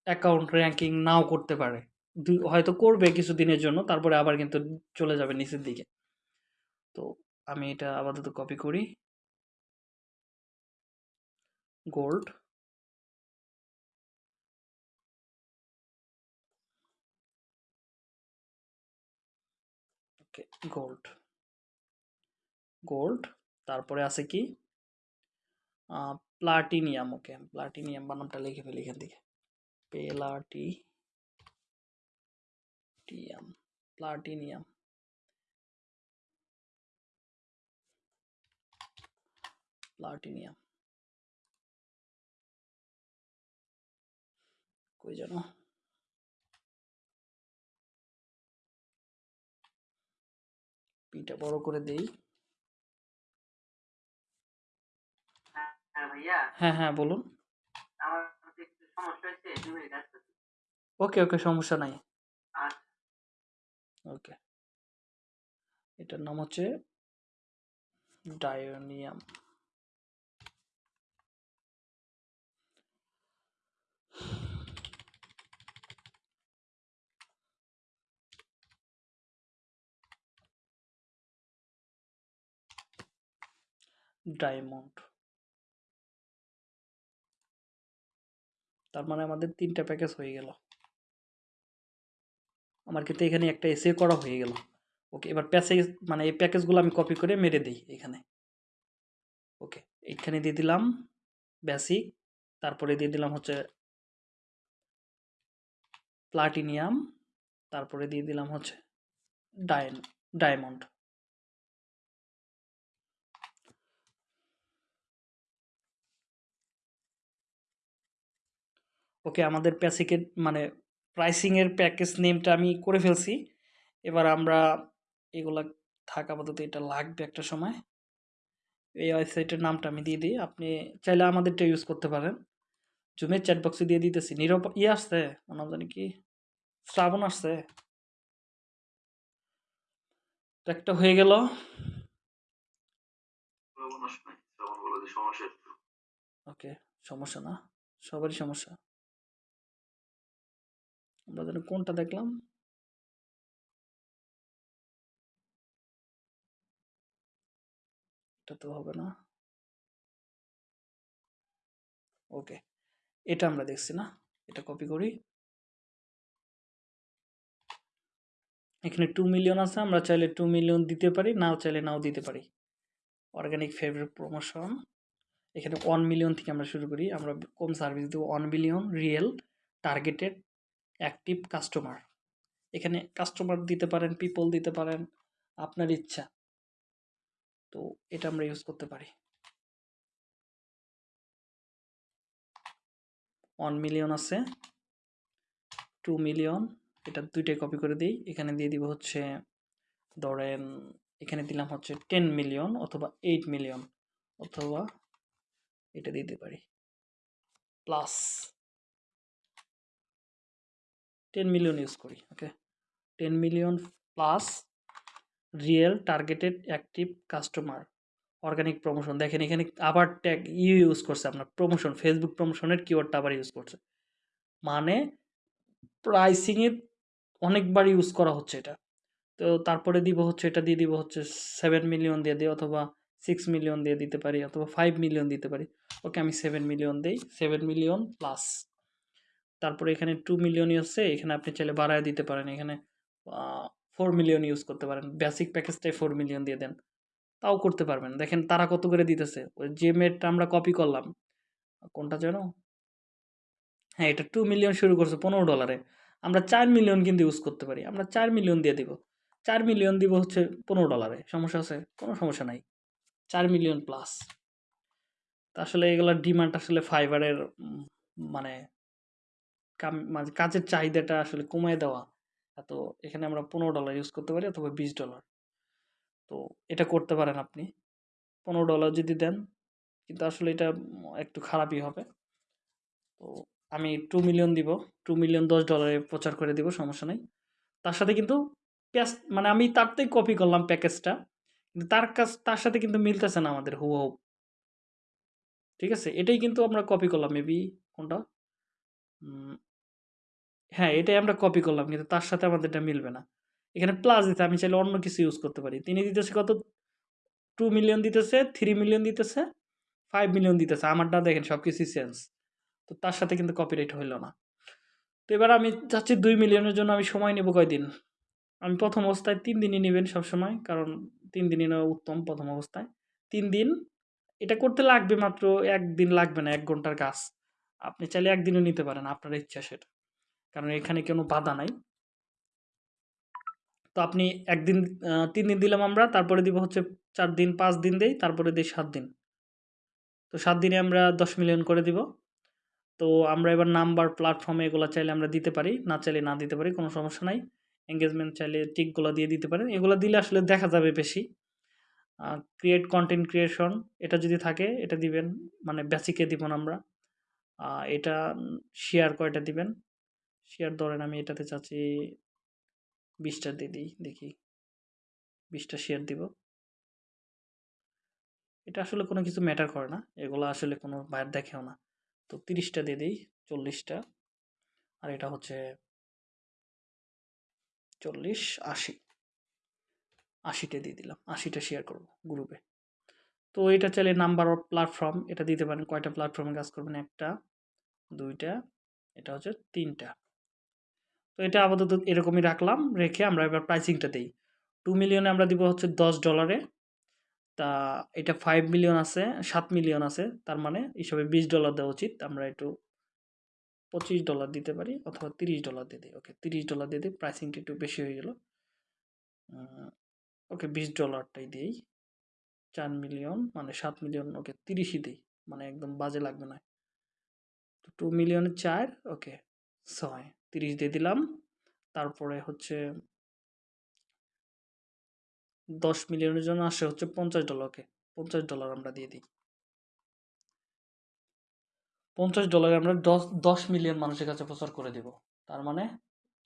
অ্যাকাউন্ট র্যাঙ্কিং নাও করতে পারে হয়তো করবে কিছু দিনের জন্য, তারপরে আবার কিন্তু চলে যাবে নিচের দিকে। তো আমি এটা আপাতত কপি করি। গোল্ড ওকে গোল্ড গোল্ড তারপরে আছে কি? প্লাটিনিয়াম ওকে প্লাটিনিয়াম বানামটা লিখে ফেলি এখান থেকে। পেলাটি টিয়াম প্লাটিনিয়াম প্লাটিনিয়াম কই জানো পিটা বড় করে দেই। হ্যাঁ হ্যাঁ হ্যাঁ বলুন। ওকে ওকে সমস্যা নাই। আচ্ছা। ওকে। এটার নাম হচ্ছে ডায়োনিয়াম। ডায়মন্ড। তার মানে আমাদের তিনটা প্যাকেজ হয়ে গেল। আমার ক্ষেত্রে এখানে একটা এসে করা হয়ে গেল। ওকে, এবার প্যাসেজ মানে এই প্যাকেজগুলো আমি কপি করে মেরে দিই এখানে। ওকে এখানে দিয়ে দিলাম বেসিক তারপরে দিয়ে দিলাম হচ্ছে প্লাটিনিয়াম তারপরে দিয়ে দিলাম হচ্ছে ডায়ন ডায়মন্ড ওকে আমাদের প্যাসিকের মানে প্রাইসিংয়ের প্যাকেজ নেমটা আমি করে ফেলছি। এবার আমরা এগুলা থাক আপাতত এটা লাগবে একটা সময়। এই ওয়েবসাইটের নামটা আমি দিয়ে দিই। আপনি চাইলে আমাদেরটা ইউজ করতে পারেন। জুমের চ্যাট বক্সে দিয়ে দিতেছি। নীরব ইয়ে আসছে? ওনার জানি কি? শ্রাবণ আসছে? একটা হয়ে গেল। ওকে সমস্যা না। সবারই সমস্যা। আমরা যেন কোনটা দেখলাম? এটা তো হবে না। ওকে, এটা আমরা দেখছি না। এটা কপি করি। এখানে টু মিলিয়ন আছে, আমরা চাইলে টু মিলিয়ন দিতে পারি, নাও চাইলে নাও দিতে পারি। অর্গানিক ফেভারিট প্রমোশন এখানে ওয়ান মিলিয়ন থেকে আমরা শুরু করি। আমরা কম সার্ভিস দেবো one million real targeted active customer এখানে কাস্টমার দিতে পারেন পিপল দিতে পারেন, আপনার ইচ্ছা। তো এটা আমরা ইউজ করতে পারি। ওয়ান মিলিয়ন আছে টু মিলিয়ন এটা দুইটাই কপি করে দিই। এখানে দিয়ে দিব হচ্ছে, ধরেন, এখানে দিলাম হচ্ছে টেন মিলিয়ন অথবা এইট মিলিয়ন অথবা এটা দিতে পারি। প্লাস টেন মিলিয়ন ইউজ করি okay ten million plus real targeted active customer organic promotion দেখেন এখানে আবার ট্যাগ ইউ ইউজ করছে আপনার প্রমোশন ফেসবুক প্রমোশনের কিওয়ার্ডটা আবার ইউজ করছে। মানে প্রাইসিংয়ে অনেকবার ইউজ করা হচ্ছে এটা। তো তারপরে দিব হচ্ছে, এটা দিয়ে দিব হচ্ছে সেভেন মিলিয়ন দিয়ে দিই অথবা সিক্স মিলিয়ন দিয়ে দিতে পারি, অথবা ফাইভ মিলিয়ন দিতে পারি। ওকে, আমি সেভেন মিলিয়ন দিই সেভেন মিলিয়ন প্লাস তারপরে এখানে টু মিলিয়ন আছে এখানে আপনি চাইলে বাড়ায় দিতে পারেন। এখানে ফোর মিলিয়ন ইউজ করতে পারেন। বেসিক প্যাকেজটাই ফোর মিলিয়ন দিয়ে দেন। তাও করতে পারবেন। দেখেন তারা কত করে দিতেছে? ওই যে মেটটা আমরা কপি করলাম। কোনটা যেন? হ্যাঁ এটা টু মিলিয়ন শুরু করছে পনেরো ডলারে আমরা চার মিলিয়ন কিন্তু ইউজ করতে পারি। আমরা চার মিলিয়ন দিয়ে দিব। চার মিলিয়ন দিব হচ্ছে পনেরো ডলারে সমস্যা আছে? কোনো সমস্যা নাই। চার মিলিয়ন প্লাস তা আসলে এগুলোর ডিমান্ড আসলে ফাইবারের মানে মানে কাজের চাহিদাটা আসলে কমায় দেওয়া। তো এখানে আমরা পনেরো ডলার ইউজ করতে পারি অথবা বিশ ডলার তো এটা করতে পারেন আপনি। পনেরো ডলার যদি দেন, কিন্তু আসলে এটা একটু খারাপই হবে। তো আমি টু মিলিয়ন দিব। টু মিলিয়ন দশ ডলারে প্রচার করে দিব, সমস্যা নেই। তার সাথে কিন্তু প্যাস মানে আমি তারতেই কপি করলাম প্যাকেজটা। কিন্তু তার কাজ তার সাথে কিন্তু মিলতেছে না আমাদের হুবহু ঠিক আছে? এটাই কিন্তু আমরা কপি করলাম মেবি কোনটা? হ্যাঁ এটাই আমরা কপি করলাম, কিন্তু তার সাথে আমাদের এটা মিলবে না। এখানে প্লাস দিতে, আমি চাইলে অন্য কিছু ইউজ করতে পারি। তিনি দিতেছে কত? টু মিলিয়ন দিতেছে থ্রি মিলিয়ন দিতেছে ফাইভ মিলিয়ন দিতেছে। আমারটা দেখেন সব কিছুই সেন্স তো তার সাথে কিন্তু কপিরাইট হইল না। তো এবার আমি চাচ্ছি দুই মিলিয়নের জন্য আমি সময় নেব কয়দিন? আমি প্রথম অবস্থায় তিন দিনই নেবেন সবসময়, কারণ তিন দিনই নেওয়া উত্তম প্রথম অবস্থায়। তিন দিন, এটা করতে লাগবে মাত্র একদিন লাগবে না, এক ঘণ্টার কাজ। আপনি চাইলে একদিনও নিতে পারেন, আপনার ইচ্ছা সেটা। কারণ এখানে কোনো বাধা নাই। তো আপনি একদিন তিন দিন দিলাম আমরা, তারপরে দিব হচ্ছে চার দিন, পাঁচ দিন দেই, তারপরে দিই সাত দিন। তো সাত দিনে আমরা দশ মিলিয়ন করে দিব। তো আমরা এবার নাম্বার প্ল্যাটফর্মে এগুলো চাইলে আমরা দিতে পারি, না চাইলে না দিতে পারি, কোনো সমস্যা নাই। এঙ্গেজমেন্ট চাইলে টিকগুলো দিয়ে দিতে পারেন। এগুলো দিলে আসলে দেখা যাবে বেশি। ক্রিয়েট কন্টেন্ট ক্রিয়েশন এটা যদি থাকে, এটা দিবেন। মানে বেসিকে দিব আমরা। এটা শেয়ার কয়টা দিবেন? শেয়ার ধরেন আমি এটাতে চাচ্ছি বিশটা দিয়ে দিই, দেখি। বিশটা শেয়ার দিব। এটা আসলে কোনো কিছু ম্যাটার করে না। এগুলো আসলে কোনো বাইর দেখেও না। তো তিরিশটা দিয়ে দিই, চল্লিশটা। আর এটা হচ্ছে চল্লিশ, আশি। আশিটা দিয়ে দিলাম। আশিটা শেয়ার করব গ্রুপে তো এটা চাইলে নাম্বার অফ প্ল্যাটফর্ম এটা দিতে পারেন। কয়টা প্ল্যাটফর্মে কাজ করবেন? একটা, দুইটা, এটা হচ্ছে তিনটা। তো এটা আপাতত এরকমই রাখলাম, রেখে আমরা এবার প্রাইসিংটা দিই। টু মিলিয়নে আমরা দিব হচ্ছে দশ ডলারে তা এটা ফাইভ মিলিয়ন আছে, সাত মিলিয়ন আছে, তার মানে হিসাবে বিশ ডলার দেওয়া উচিত। আমরা একটু পঁচিশ ডলার দিতে পারি অথবা তিরিশ ডলার দিয়ে দিই। ওকে তিরিশ ডলার দিয়ে দিই প্রাইসিংটা একটু বেশি হয়ে গেল। ওকে বিশ ডলারটাই দিই। চার মিলিয়ন মানে সাত মিলিয়ন ওকে তিরিশই দিই। মানে একদম বাজে লাগবে না। টু মিলিয়নের চার ওকে ছয়। তিরিশ দিয়ে দিলাম। তারপরে হচ্ছে দশ মিলিয়নের জন্য আসে হচ্ছে পঞ্চাশ ডলার ওকে পঞ্চাশ ডলার আমরা দিয়ে দিই। পঞ্চাশ ডলারে আমরা দশ দশ মিলিয়ন মানুষের কাছে প্রচার করে দিব। তার মানে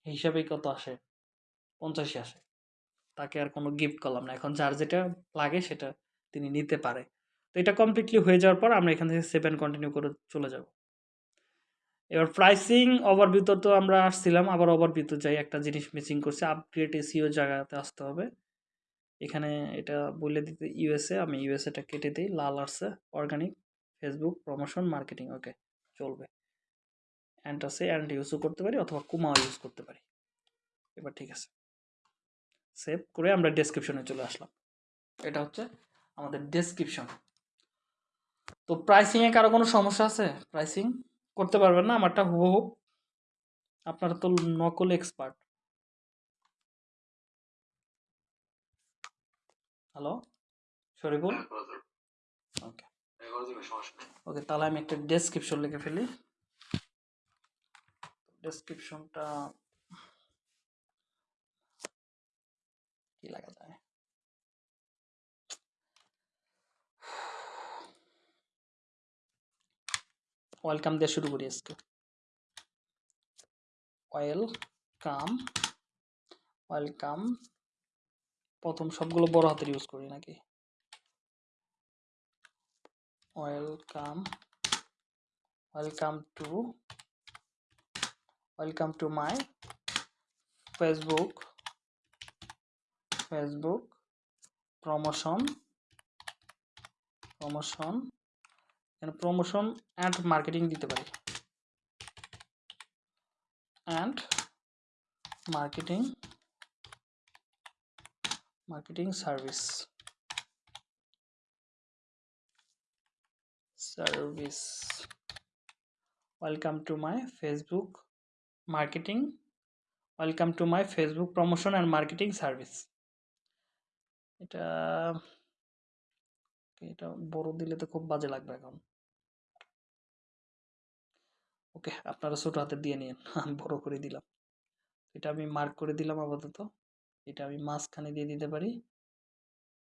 হিসাবেই কত আসে? পঞ্চাশই আসে। তাকে আর কোনো গিফট করলাম না। এখন যার যেটা লাগে সেটা তিনি নিতে পারে। তো এটা কমপ্লিটলি হয়ে যাওয়ার পর আমরা এখান থেকে সেভেন কন্টিনিউ করে চলে যাব। এবার প্রাইসিং ওভার ওভারভিউতে তো আমরা আসছিলাম, আবার ওভার ওভারভিউতে যাই, একটা জিনিস মিসিং করছে আপগ্রেড এসিও জায়গাতে আসতে হবে। এখানে এটা বলে দিতে ইউএসএ আমি ইউএসএটা কেটে দিই, লাল আসছে organic Facebook promotion marketing okay চলবে। অ্যান্ড আছে অ্যান্ড ইউজও করতে পারি, অথবা কুমাও ইউজ করতে পারি। এবার ঠিক আছে। সেভ করে আমরা ডেসক্রিপশনে চলে আসলাম। এটা হচ্ছে আমাদের ডেসক্রিপশন তো প্রাইসিংয়ে কারও কোনো সমস্যা আছে? প্রাইসিং করতে পারবেন না আমারটা হুবহু আপনারা তো নকল এক্সপার্ট হ্যালো শরীফুল? হ্যাঁ, ওকে হ্যাঁ, নেই। ওকে তাহলে আমি একটা ডেসক্রিপশন লিখে ফেলি। ডেসক্রিপশনটা কি লাগা যায় ওয়েলকাম দিয়ে শুরু করি আজকে। Welcome welcome. প্রথম সবগুলো বড় হাতের ইউজ করি নাকি? Welcome welcome to welcome to my Facebook Facebook promotion promotion এখানে প্রমোশন অ্যান্ড মার্কেটিং দিতে পারি? And marketing marketing service service welcome to my Facebook marketing welcome to my Facebook promotion and marketing service এটা এটা বড় দিলে তো খুব বাজে লাগবে এখন। ওকে, আপনারা ছোট হাতে দিয়ে নিন আমি বড় করে দিলাম। এটা আমি মার্ক করে দিলাম আপাতত। এটা আমি মাঝখানে দিয়ে দিতে পারি।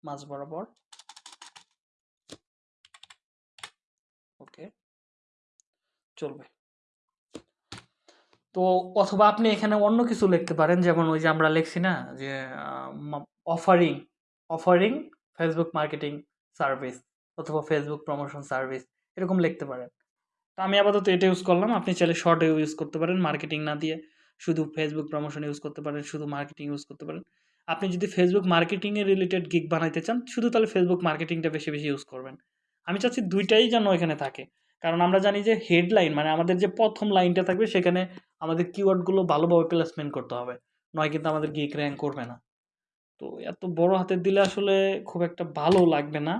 মাঝ বরাবর। ওকে। চলবে। তো অথবা আপনি এখানে অন্য কিছু লিখতে পারেন, যেমন ওই যে আমরা লিখছি না, যে offering offering Facebook marketing service অথবা ফেসবুক প্রমোশন সার্ভিস এরকম লিখতে পারেন। তো আমি আপাতত এটা ইউজ করলাম। আপনি চাইলে শর্ট ইউজ করতে পারেন মার্কেটিং না দিয়ে। শুধু ফেসবুক প্রমোশন ইউজ করতে পারেন, শুধু মার্কেটিং ইউজ করতে পারেন। আপনি যদি ফেসবুক মার্কেটিংয়ের রিলেটেড গিগ বানাইতে চান, শুধু তাহলে ফেসবুক মার্কেটিংটা বেশি বেশি ইউজ করবেন। আমি চাচ্ছি দুইটাই যেন এখানে থাকে। কারণ আমরা জানি যে হেডলাইন মানে আমাদের যে প্রথম লাইনটা থাকবে, সেখানে আমাদের কিওয়ার্ডগুলো ভালোভাবে প্লেসমেন্ট করতে হবে। নয় কিন্তু আমাদের গিক র্যাঙ্ক করবে না। তো এত বড় হাতের দিলে আসলে খুব একটা ভালো লাগবে না।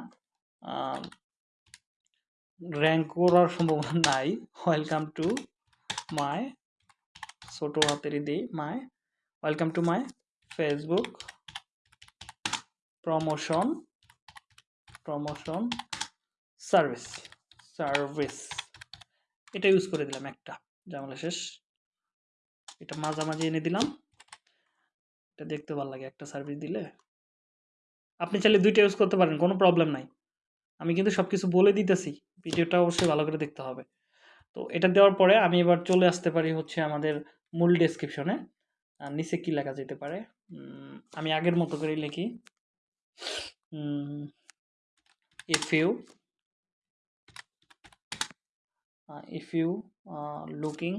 র্যাঙ্ক করার সম্ভাবনা নাই। ওয়েলকাম টু মাই ছোট হাতেরই দিই my welcome to my Facebook promotion promotion service service এটা ইউজ করে দিলাম একটা। জামালা শেষ। এটা মাঝামাঝি এনে দিলাম। এটা দেখতে ভালো লাগে একটা সার্ভিস দিলে। আপনি চাইলে দুইটা ইউজ করতে পারেন, কোনো প্রবলেম নাই। আমি কিন্তু সব কিছু বলে দিতেছি ভিডিওটা অবশ্যই ভালো করে দেখতে হবে। তো এটা দেওয়ার পরে আমি এবার চলে আসতে পারি হচ্ছে আমাদের মূল ডেসক্রিপশনে নিচে কী লেখা যেতে পারে? আমি আগের মতো করেই লিখি। If you if you looking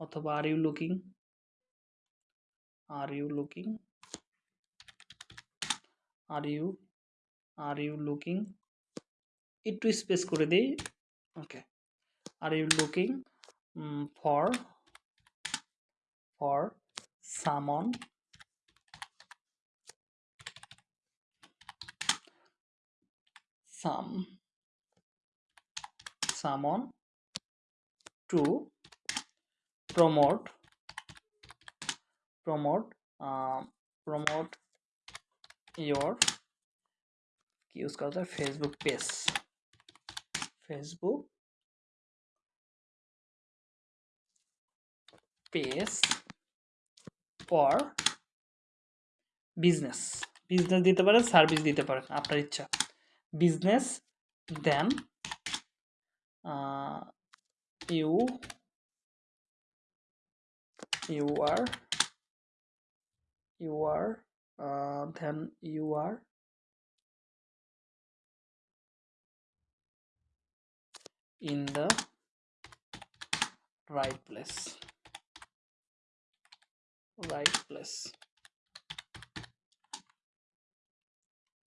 অথবা are you looking are you looking are you are you looking একটু স্পেস করে দিই। Okay are you looking for for someone some someone to promote uh, promote your use করা যায় Facebook page Facebook page for business business দিতে পারেন service দিতে পারেন আপনার ইচ্ছা। Business then you you are you are uh, then you in the right place. Right place.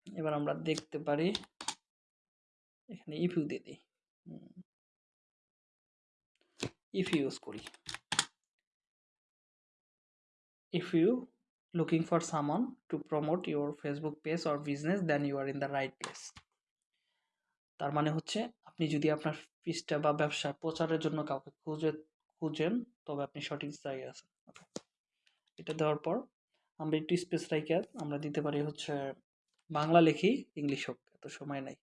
এবার আমরা দেখতে পারি, এখানে ইফ ইউ দিয়ে দিই। ইফ ইউজ করি। If you looking for someone to promote your Facebook page or business then you are in the right place তার মানে হচ্ছে আপনি যদি আপনার পিসটা বা ব্যবসা প্রচারের জন্য কাউকে খুঁজে, খুঁজেন, তবে আপনি সঠিক জায়গায় আছেন. এটা দেওয়ার পর আমরা একটু স্পেস রাইকে আমরা দিতে পারি হচ্ছে বাংলা লিখি ইংলিশ হোক, এত সময় নাই।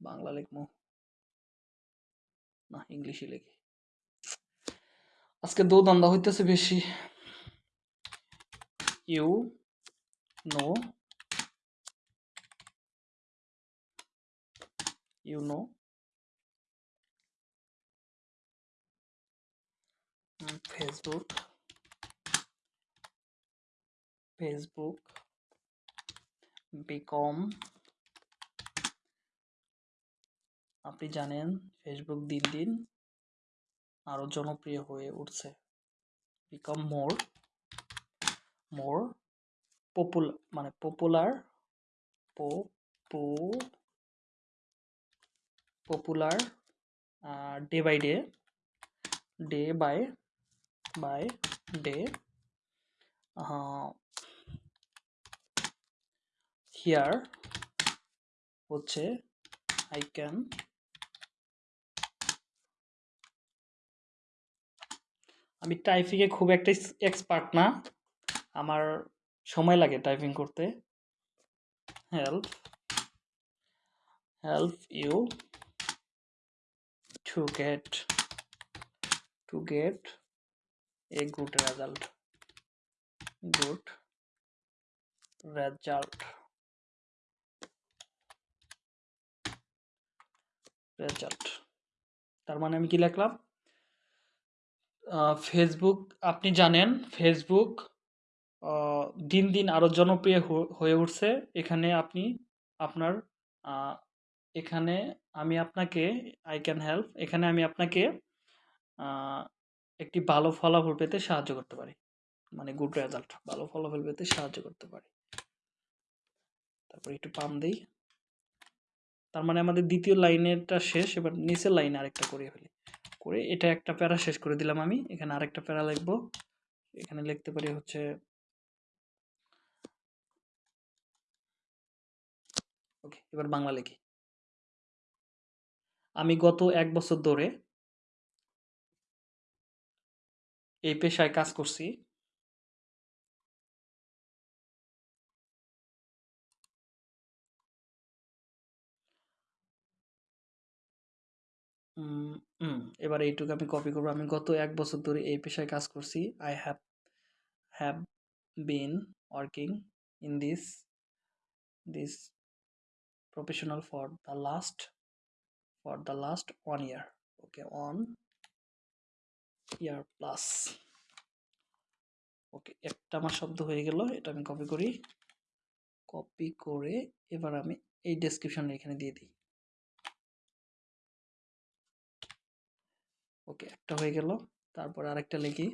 বাংলা লিখব? না ইংলিশই লিখি। আজকে দৌদান্দা হইতেছে বেশি। You know you know. Mm, facebook. Facebook. Become আপনি জানেন ফেসবুক দিন দিন আরও জনপ্রিয় হয়ে উঠছে। বিকাম মোর মোর পপুলার মানে popular পপু popular day by day day by by day here হচ্ছে আই ক্যান আমি টাইপিংয়ে খুব একটা এক্সপার্ট না। আমার সময় লাগে টাইপিং করতে। Help help you to get to get a good result good result result তার মানে আমি কি লিখলাম? ফেসবুক আপনি জানেন ফেসবুক দিন দিন আরও জনপ্রিয় হয়ে উঠছে। এখানে আপনি আপনার এখানে আমি আপনাকে আই ক্যান হেল্প এখানে আমি আপনাকে একটি ভালো ফলাফল পেতে সাহায্য করতে পারি। মানে গুড রেজাল্ট ভালো ফলাফল পেতে সাহায্য করতে পারি। তারপর একটু পাম দিই। তার মানে আমাদের দ্বিতীয় লাইনেরটা শেষ, এবার নিচের লাইনে আরেকটা করে ফেলি। করে এটা একটা প্যারা শেষ করে দিলাম আমি। এখানে আরেকটা প্যারা লিখব। এখানে লিখতে পারি হচ্ছে ওকে, এবার বাংলা লিখি। আমি গত এক বছর ধরে এই পেশায় কাজ করছি। এবার এইটুকু আমি কপি করব। আমি গত এক বছর ধরে এই পেশায় কাজ করছি। I have have been working in this this professional for the last for the last one year okay one year plus okay একটা আমার শব্দ হয়ে গেল, এটা আমি কপি করি। কপি করে এবার আমি এই ডেসক্রিপশন এখানে দিয়ে দিই। ওকে একটা হয়ে গেল, তারপর আরেকটা লিখি।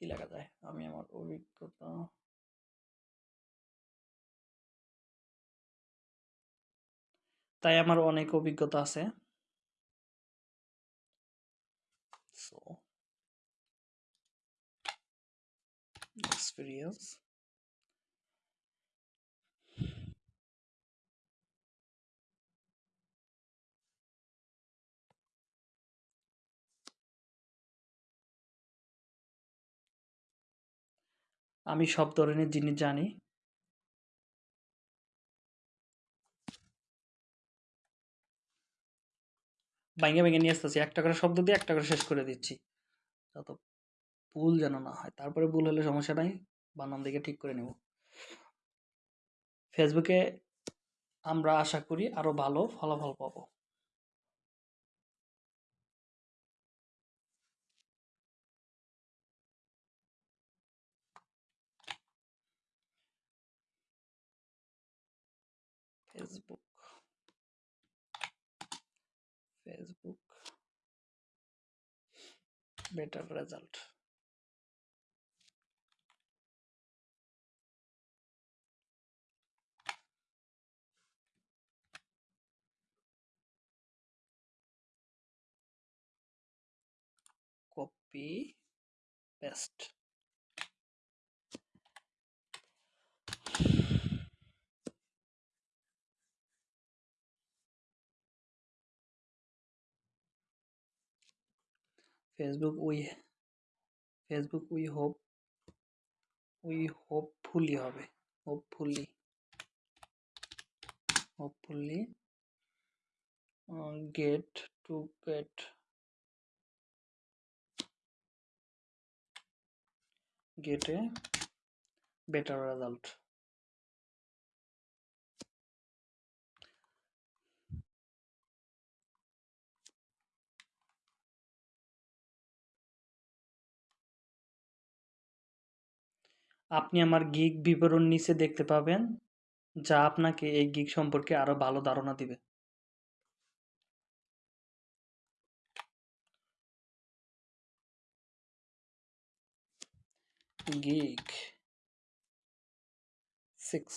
কি লেখা যায়? আমি আমার অভিজ্ঞতা তাই আমার অনেক অভিজ্ঞতা আছে। এক্সপিরিয়েন্স আমি সব ধরনের জিনিস জানি। ভাঙে ভেঙে নিয়ে আসতেছি। একটা করে শব্দ দিয়ে একটা করে শেষ করে দিচ্ছি। যত ভুল যেন না হয়। তারপরে ভুল হলে সমস্যা নাই। বানান দিকে ঠিক করে নেব। ফেসবুকে আমরা আশা করি আরও ভালো ফলাফল পাবো Facebook Facebook better result. Copy paste facebook we facebook we hope we hopefully হবে hopefully hopefully uh, get to get get a better result. আপনি আমার গিগ বিবরণ নিচে দেখতে পাবেন, যা আপনাকে এই গিগ সম্পর্কে আরও ভালো ধারণা দিবে। gig 6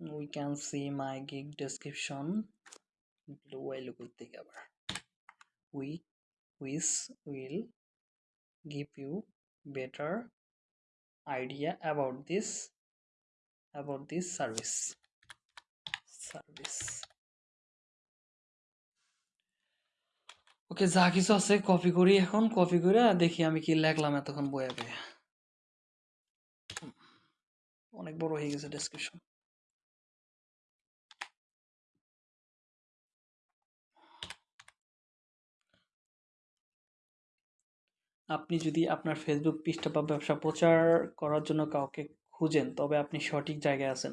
we can see my gig description blue while করতে আবার we which will give you better idea about this about this service service okay যা কিছু আছে কপি করি এখন কপি করে দেখি আমি কি লেখলাম এতক্ষণ বইয়ে বইয়ে অনেক বড় হয়ে গেছে ডেসক্রিপশন আপনি যদি আপনার ফেসবুক পৃষ্ঠা বা ব্যবসা প্রচার করার জন্য কাউকে খুঁজেন, তবে আপনি সঠিক জায়গায় আছেন।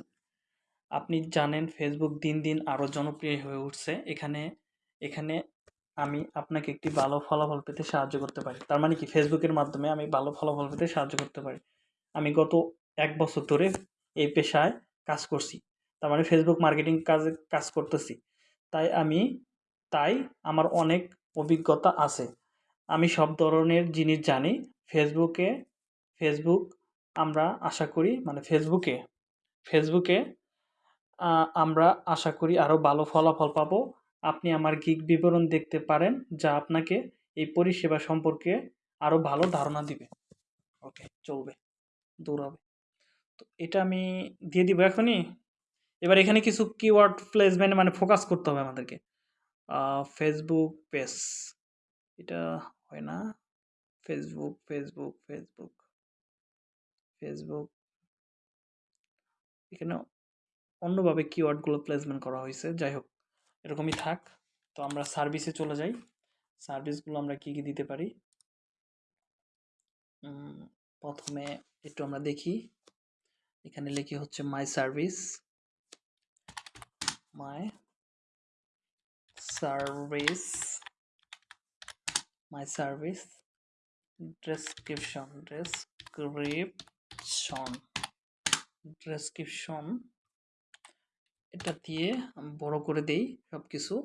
আপনি জানেন ফেসবুক দিন দিন আরও জনপ্রিয় হয়ে উঠছে। এখানে এখানে আমি আপনাকে একটি ভালো ফলাফল পেতে সাহায্য করতে পারি। তার মানে কি? ফেসবুকের মাধ্যমে আমি ভালো ফলাফল পেতে সাহায্য করতে পারি। আমি গত এক বছর ধরে এই পেশায় কাজ করছি। তার মানে ফেসবুক মার্কেটিং কাজে, কাজ করতেছি। তাই আমি, তাই আমার অনেক অভিজ্ঞতা আছে। আমি সব ধরনের জিনিস জানি। ফেসবুকে ফেসবুক আমরা আশা করি মানে ফেসবুকে ফেসবুকে আমরা আশা করি আরও ভালো ফলাফল পাবো। আপনি আমার গিগ বিবরণ দেখতে পারেন, যা আপনাকে এই পরিষেবা সম্পর্কে আরও ভালো ধারণা দিবে। ওকে চলবে দূর হবে তো এটা আমি দিয়ে দিব এখনই। এবার এখানে কিছু কিওয়ার্ড প্লেসমেন্ট মানে ফোকাস করতে হবে আমাদেরকে। ফেসবুক পেজ এটা হয় না? ফেসবুক ফেসবুক ফেসবুক ফেসবুক এখানে অন্যভাবে কিওয়ার্ডগুলো প্লেসমেন্ট করা হয়েছে। যাই হোক, এরকমই থাক। তো আমরা সার্ভিসে চলে যাই। সার্ভিসগুলো আমরা কি কি দিতে পারি? প্রথমে একটু আমরা দেখি। এখানে লিখি হচ্ছে my service my service my service description description description এটা দিয়ে বড় করে দেই সব কিছু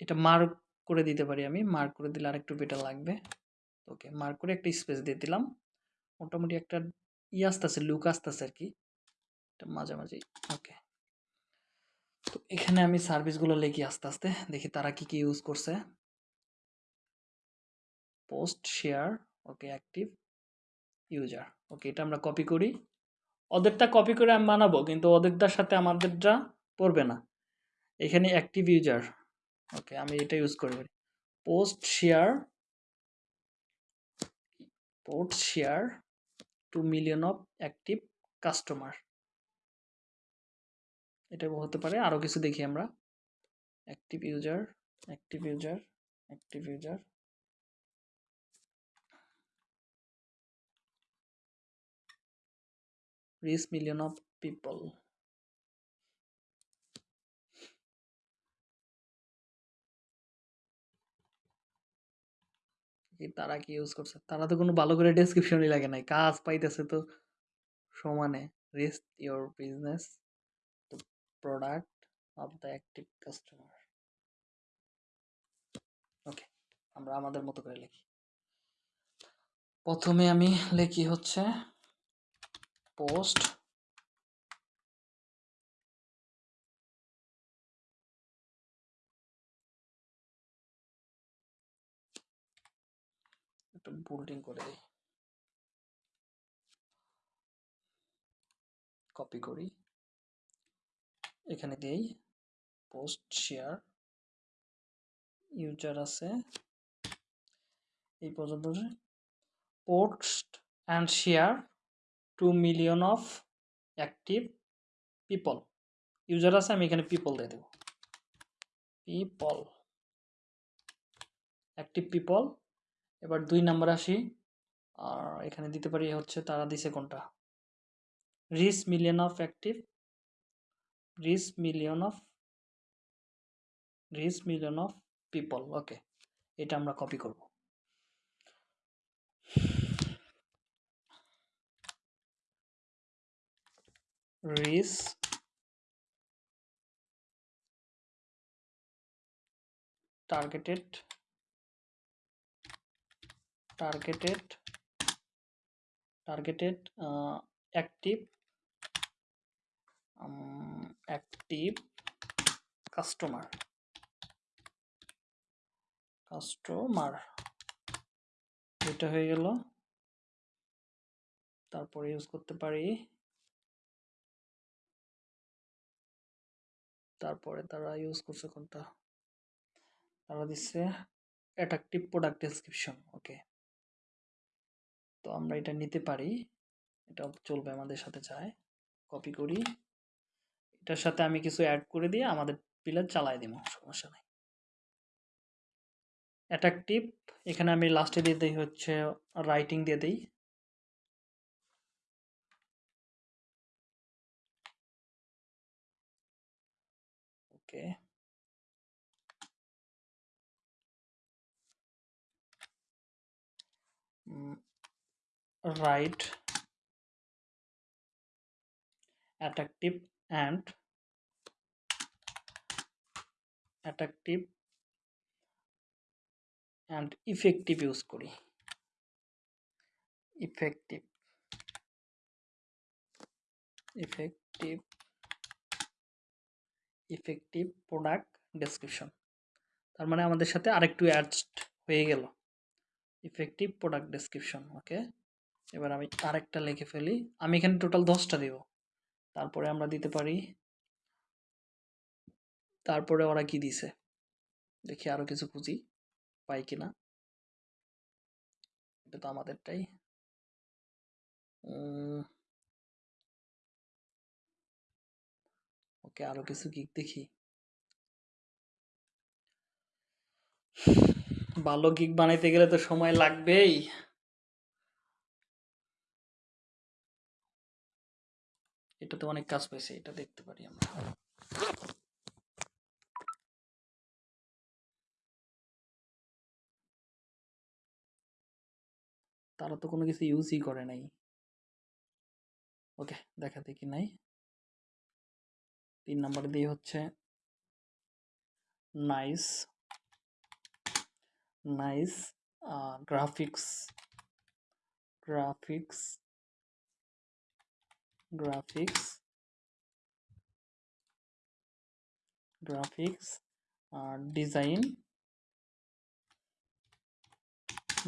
এটা মার্ক করে দিতে পারি আমি। মার্ক করে দিলে আরেকটু বেটার লাগবে। ওকে মার্ক করে একটা স্পেস দিয়ে দিলাম। মোটামুটি একটা ই আসতেছে লুক আসতেছে আর কি এটা মাঝামাঝি। ওকে তো এখানে আমি সার্ভিসগুলো লিখি আস্তে আস্তে। দেখি তারা কি কি ইউজ করছে। Post share okay active user okay এটা আমরা কপি করি। ওদেরটা কপি করে আমি বানাবো, কিন্তু ওদেরটার সাথে আমাদেরটা পড়বে না। এখানে অ্যাক্টিভ ইউজার ওকে আমি এটা ইউজ করব post share post share two million of active customer এটা হতে পারে আরও কিছু দেখি আমরা। Active user active user active user reach million of people. তারা কি ইউজ করছে? তারা তো কোনো ভালো করে ডেসক্রিপশনই লাগে নাই। কাজ পাইতেছে তো সমানে। Risk your business the product of the active customer okay আমরা আমাদের মতো করে লিখি। প্রথমে আমি লিখি হচ্ছে একটু বোল্ডিং করে দিই। কপি করি। এখানে দিই পোস্ট শেয়ার ইউজার আছে। এই পর্যন্ত post and share two million of active people user আছে, আমি এখানে পিপল দিয়ে দেবো। পিপল অ্যাক্টিভ পিপল এবার দুই নাম্বার আসি। আর এখানে দিতে পারি হচ্ছে তারা দিছে কোনটা? Reach million of active reach million of reach million of people okay এটা আমরা কপি করব। Reach targeted targeted targeted uh, active um, active customer customer এটা হয়ে গেল তারপরে ইউজ করতে পারি তারপরে তারা ইউজ করছে কোনটা? তারা দিচ্ছে অ্যাট্রাকটিভ প্রোডাক্ট ডেসক্রিপশন ওকে তো আমরা এটা নিতে পারি। এটা চলবে আমাদের সাথে চায় কপি করি। এটার সাথে আমি কিছু অ্যাড করে দিয়ে আমাদের পিলার চালাই দিব, সমস্যা নেই। অ্যাট্রাকটিভ এখানে আমি লাস্টে দিয়ে দিই হচ্ছে রাইটিং দিয়ে দিই। Okay. Mm, right. Attractive and attractive and effective use করি। Effective. Effective. Effective product description. তার মানে আমাদের সাথে আরেকটু অ্যাডস্ট হয়ে গেল। ইফেক্টিভ প্রোডাক্ট ডেসক্রিপশন ওকে এবার আমি আরেকটা লিখে ফেলি। আমি এখানে টোটাল দশটা দেব। তারপরে আমরা দিতে পারি। তারপরে ওরা কি দিছে? দেখি আরও কিছু খুঁজি পাই কিনা এটা তো আমাদেরটাই। ওকে আরও কিছু গিক দেখি। ভালো গিক বানাইতে গেলে তো সময় লাগবেই। এটাতে অনেক কাজ পেয়েছে এটা দেখতে পারি আমরা। তারা তো কোনো কিছু ইউজই করে নাই। ওকে, দেখা দেখি নাই। তিন নাম্বার দিয়ে হচ্ছে nice nice graphics graphics graphics uh, design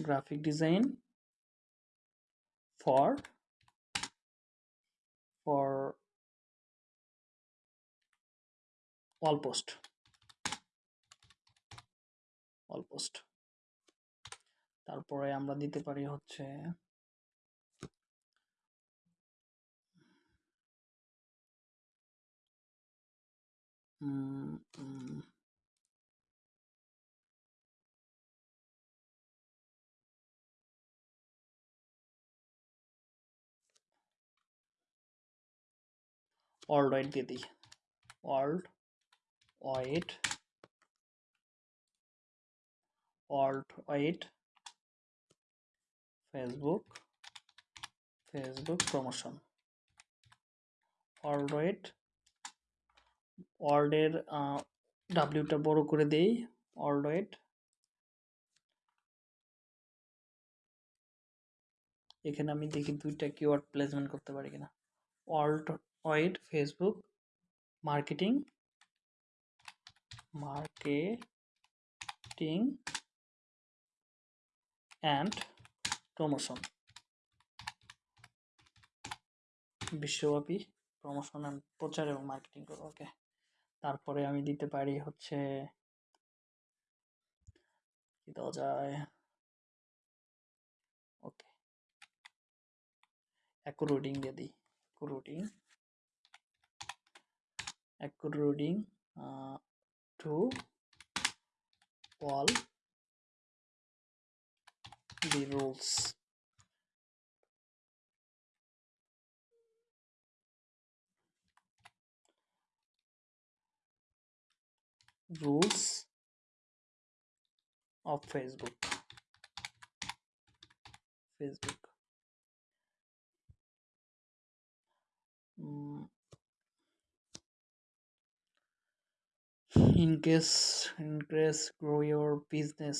graphic design for for wall post wall post তারপরে আমরা দিতে পারি হচ্ছে. ওয়ার্ল্ড ওয়াইড দিয়ে দিই wide world wide Facebook Facebook promotion world wide ওয়ার্ল্ডের ডাব্লিউটা বড় করে দেই। ওয়ার্ল্ড ওয়াইড এখানে আমি দেখি দুইটা কিওয়ার্ড প্লেসমেন্ট করতে পারি কিনা। World wide Facebook marketing marketing and promotion. বিশ্বব্যাপী প্রমোশন অ্যান্ড প্রচার এবং মার্কেটিং করো ওকে। তারপরে আমি দিতে পারি হচ্ছে কি দেওয়া যায়? ওকে। অ্যাকুরোডিং দিয়ে দিই। According. According to all the rules. Rules of facebook. Facebook. Mm, in case in case grow your business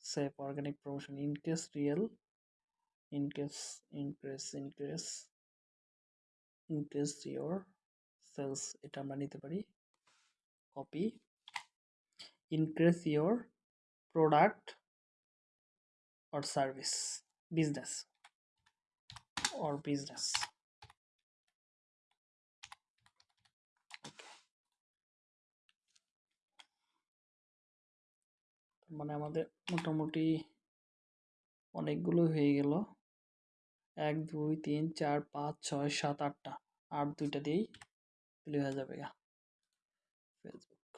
safe organic promotion in case real in case increase increase increase your sales এটা আমরা নিতে পারি copy increase your product or service business or business মানে আমাদের মোটামুটি অনেকগুলো হয়ে গেল। এক, দুই, তিন, চার, পাঁচ, ছয়, সাত, আটটা। আর দুইটা দিয়েই তুলে হয়ে যাবে গা। ফেসবুক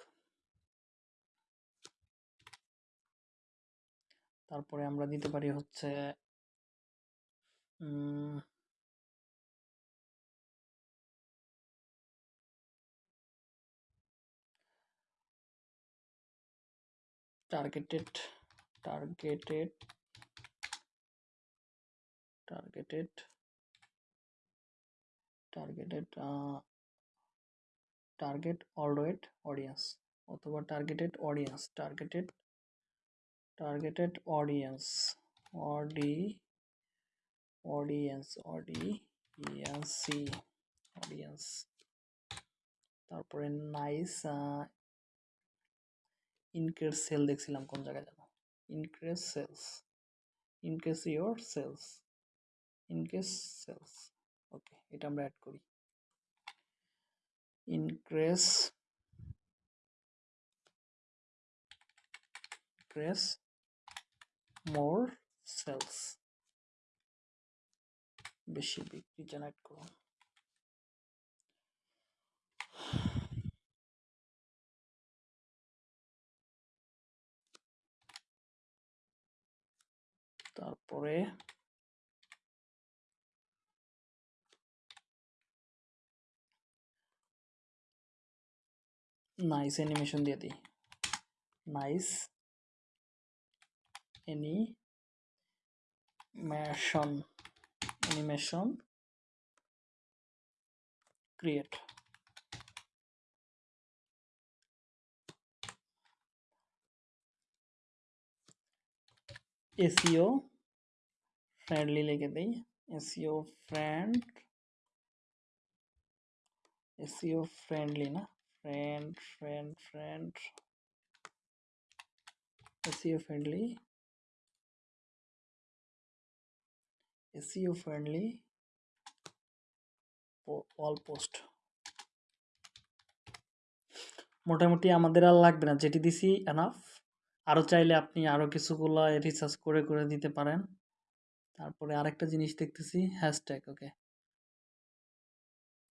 তারপরে আমরা দিতে পারি হচ্ছে targeted targeted targeted targeted uh, target alright audience অথবা targeted audience targeted targeted audience od audience audience audience তারপরে নাইস ইনক্রিজ সেল দেখছিলাম কোন জায়গায় যেন increase sales increase your sales increase sales okay এটা আমরা অ্যাড করি। ইনক্রিজ increase more সেলস বেশি বিক্রি জেনারেট করুন। তারপরে নাইস অ্যানিমেশন দিয়ে দিই। Nice animation animation create SEO friendly লিখে দিই এসিও ফ্রেন্ড এসিও ফ্রেন্ডলি না friend friend friend friendly. SEO friendly. Po- all post. মোটামুটি আমাদের আর লাগবে না। যেটি দিছি এনাফ আরও চাইলে আপনি আরও কিছুগুলো রিসার্চ করে করে দিতে পারেন। তারপরে আরেকটা জিনিস দেখতেছি হ্যাশট্যাগ ওকে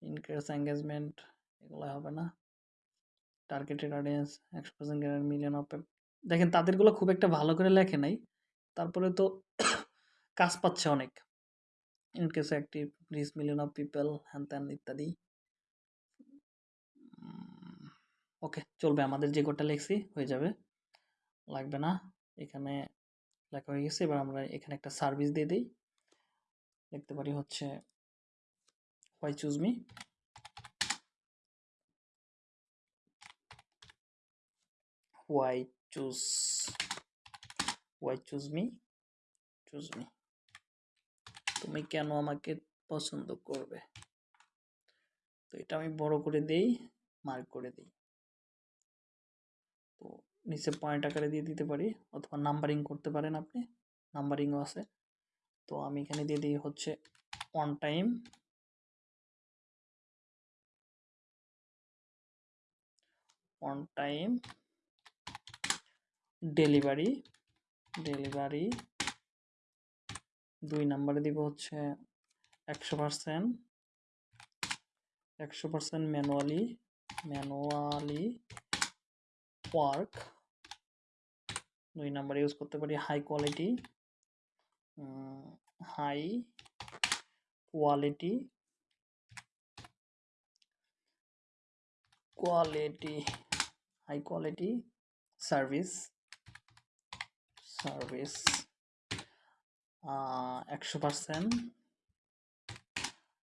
ইনক্রিজ এঙ্গেজমেন্ট এগুলো হবে না। টার্গেটেড অডিয়েন্স একশো পার্সেন্ট মিলিয়ন অফ দেখেন, তাদেরগুলো খুব একটা ভালো করে লেখে নাই। তারপরে তো কাজ পাচ্ছে অনেক। In case active reach million of people হ্যান ত্যান ইত্যাদি। ওকে চলবে। আমাদের যে কোডটা লেখছি, হয়ে যাবে। লাগবে না। এখানে লেখা হয়ে গেছে, এবার আমরা এখানে একটা সার্ভিস দিয়ে দিই। লিখতে পারি হচ্ছে why choose me why choose why choose me choose me তুমি কেন আমাকে পছন্দ করবে? তো এটা আমি বড় করে দেই মার্ক করে দিই। নিচে পয়েন্ট আকারে দিয়ে দিতে পারি অথবা নাম্বারিং করতে পারেন আপনি নাম্বারিংও আছে। তো আমি এখানে দিয়ে দিই হচ্ছে on time on time delivery delivery দুই নাম্বারে দিব হচ্ছে একশো পার্সেন্ট একশো পার্সেন্ট ম্যানুয়ালি ম্যানুয়ালি ওয়ার্ক দুই নাম্বার ইউজ করতে পারি high quality high quality quality high quality service service একশো পার্সেন্ট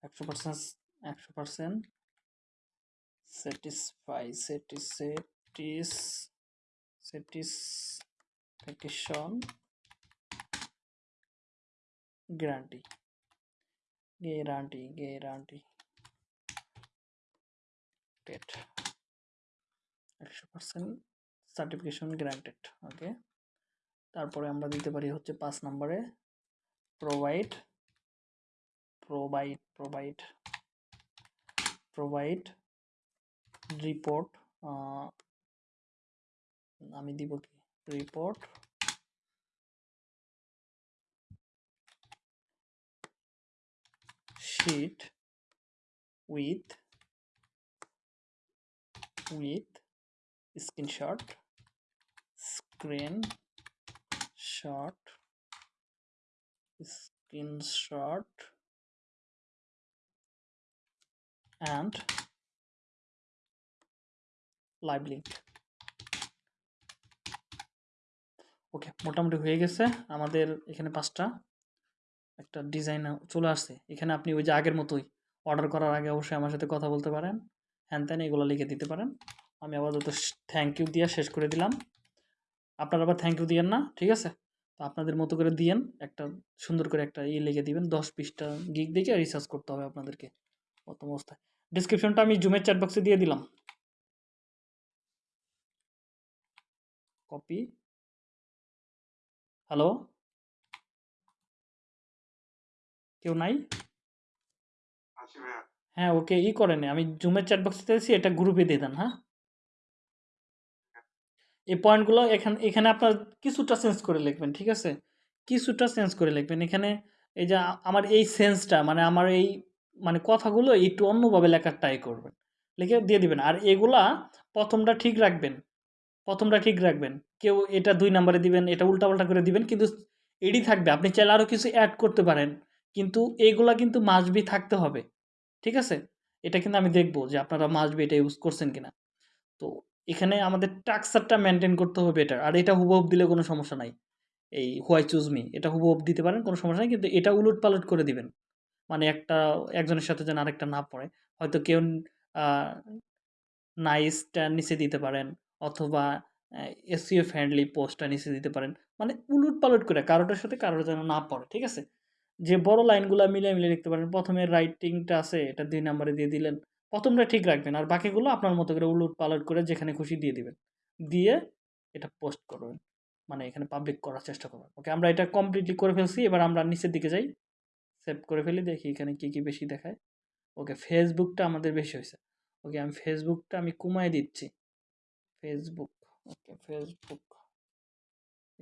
একশো পার্সেন্ট একশো percent satisfy satis satis satisfaction guarantee guarantee guarantee. TET একশো পার্সেন্ট সার্টিফিকেশন গ্যারান্টেড ওকে তারপরে আমরা দিতে পারি হচ্ছে পাঁচ নম্বরে provide provide provide provide report আমি দিব কি? report. Sheet with with screenshot screen shot screenshot and live link. ওকে, মোটামুটি হয়ে গেছে। আমাদের এখানে পাঁচটা। একটা ডিজাইন চলে আসছে। এখানে আপনি ওই যে আগের মতোই অর্ডার করার আগে অবশ্যই আমার সাথে কথা বলতে পারেন। হ্যান ত্যান এগুলো লিখে দিতে পারেন। আমি আপাতত থ্যাংক ইউ দিয়ে শেষ করে দিলাম। আপনারা আবার থ্যাংক ইউ দিয়েন না, ঠিক আছে? তো আপনাদের মতো করে দিয়েন, একটা সুন্দর করে একটা ইয়ে লিখে দিবেন। দশ পিসটা গিক দেখে রিসার্চ করতে হবে আপনাদেরকে। প্রথম অবস্থায়। ডিসক্রিপশনটা আমি জুমের চ্যাট বক্সে দিয়ে দিলাম। Copy hello? কেউ নাই? হ্যাঁ ওকে ই করেন আমি জুমের চ্যাট বক্সে দিয়েছি এটা গ্রুপে দিয়ে দেন হ্যাঁ? এই পয়েন্টগুলো এখানে এখানে আপনার কিছুটা চেঞ্জ করে লিখবেন ঠিক আছে? কিছুটা চেঞ্জ করে লিখবেন। এখানে এই যে আমার এই সেন্সটা মানে আমার এই মানে কথাগুলো একটু অন্যভাবে লেখার ট্রাই করবেন। লিখে দিয়ে দিবেন। আর এগুলা প্রথমটা ঠিক রাখবেন। প্রথমটা ঠিক রাখবেন। কেউ এটা দুই নাম্বারে দিবেন, এটা উল্টাপাল্টা করে দিবেন, কিন্তু এডি থাকবে। আপনি চাইলে আরও কিছু অ্যাড করতে পারেন, কিন্তু এইগুলা কিন্তু মাসবি থাকতে হবে, ঠিক আছে? এটা কিন্তু আমি দেখব যে আপনারা মাসবি এটা ইউজ করছেন কিনা। তো এখানে আমাদের টাক্সারটা মেনটেন করতে হবে এটা, আর এটা হুবহুব দিলে কোনো সমস্যা নাই। এই হোয়াই চুজ মি এটা হুবহুব দিতে পারেন, কোনো সমস্যা নাই, কিন্তু এটা উলট পালট করে দিবেন। মানে একটা, একজনের সাথে যেন আরেকটা না পড়ে। হয়তো কেউ নাইসটা নিচে দিতে পারেন, অথবা এসিও ফ্রেন্ডলি পোস্টটা নিচে দিতে পারেন। মানে উলট পালট করে কারোটার সাথে কারোর যেন না পড়ে, ঠিক আছে? যে বড় লাইনগুলো মিলে মিলে লিখতে পারেন। প্রথমে রাইটিংটা আছে, এটা দুই নাম্বারে দিয়ে দিলেন। প্রথমটা ঠিক রাখবেন আর বাকিগুলো আপনার মতো করে উলট পালট করে যেখানে খুশি দিয়ে দিবেন। দিয়ে এটা পোস্ট করবেন। মানে এখানে পাবলিক করার চেষ্টা করবেন। ওকে আমরা এটা কমপ্লিটলি করে ফেলছি। এবার আমরা নিচের দিকে যাই। সেভ করে ফেলি, দেখি এখানে কী কী বেশি দেখায়। ওকে ফেসবুকটা আমাদের বেশি হয়েছে। ওকে আমি ফেসবুকটা আমি কমায় দিচ্ছি। ফেসবুক ওকে ফেসবুক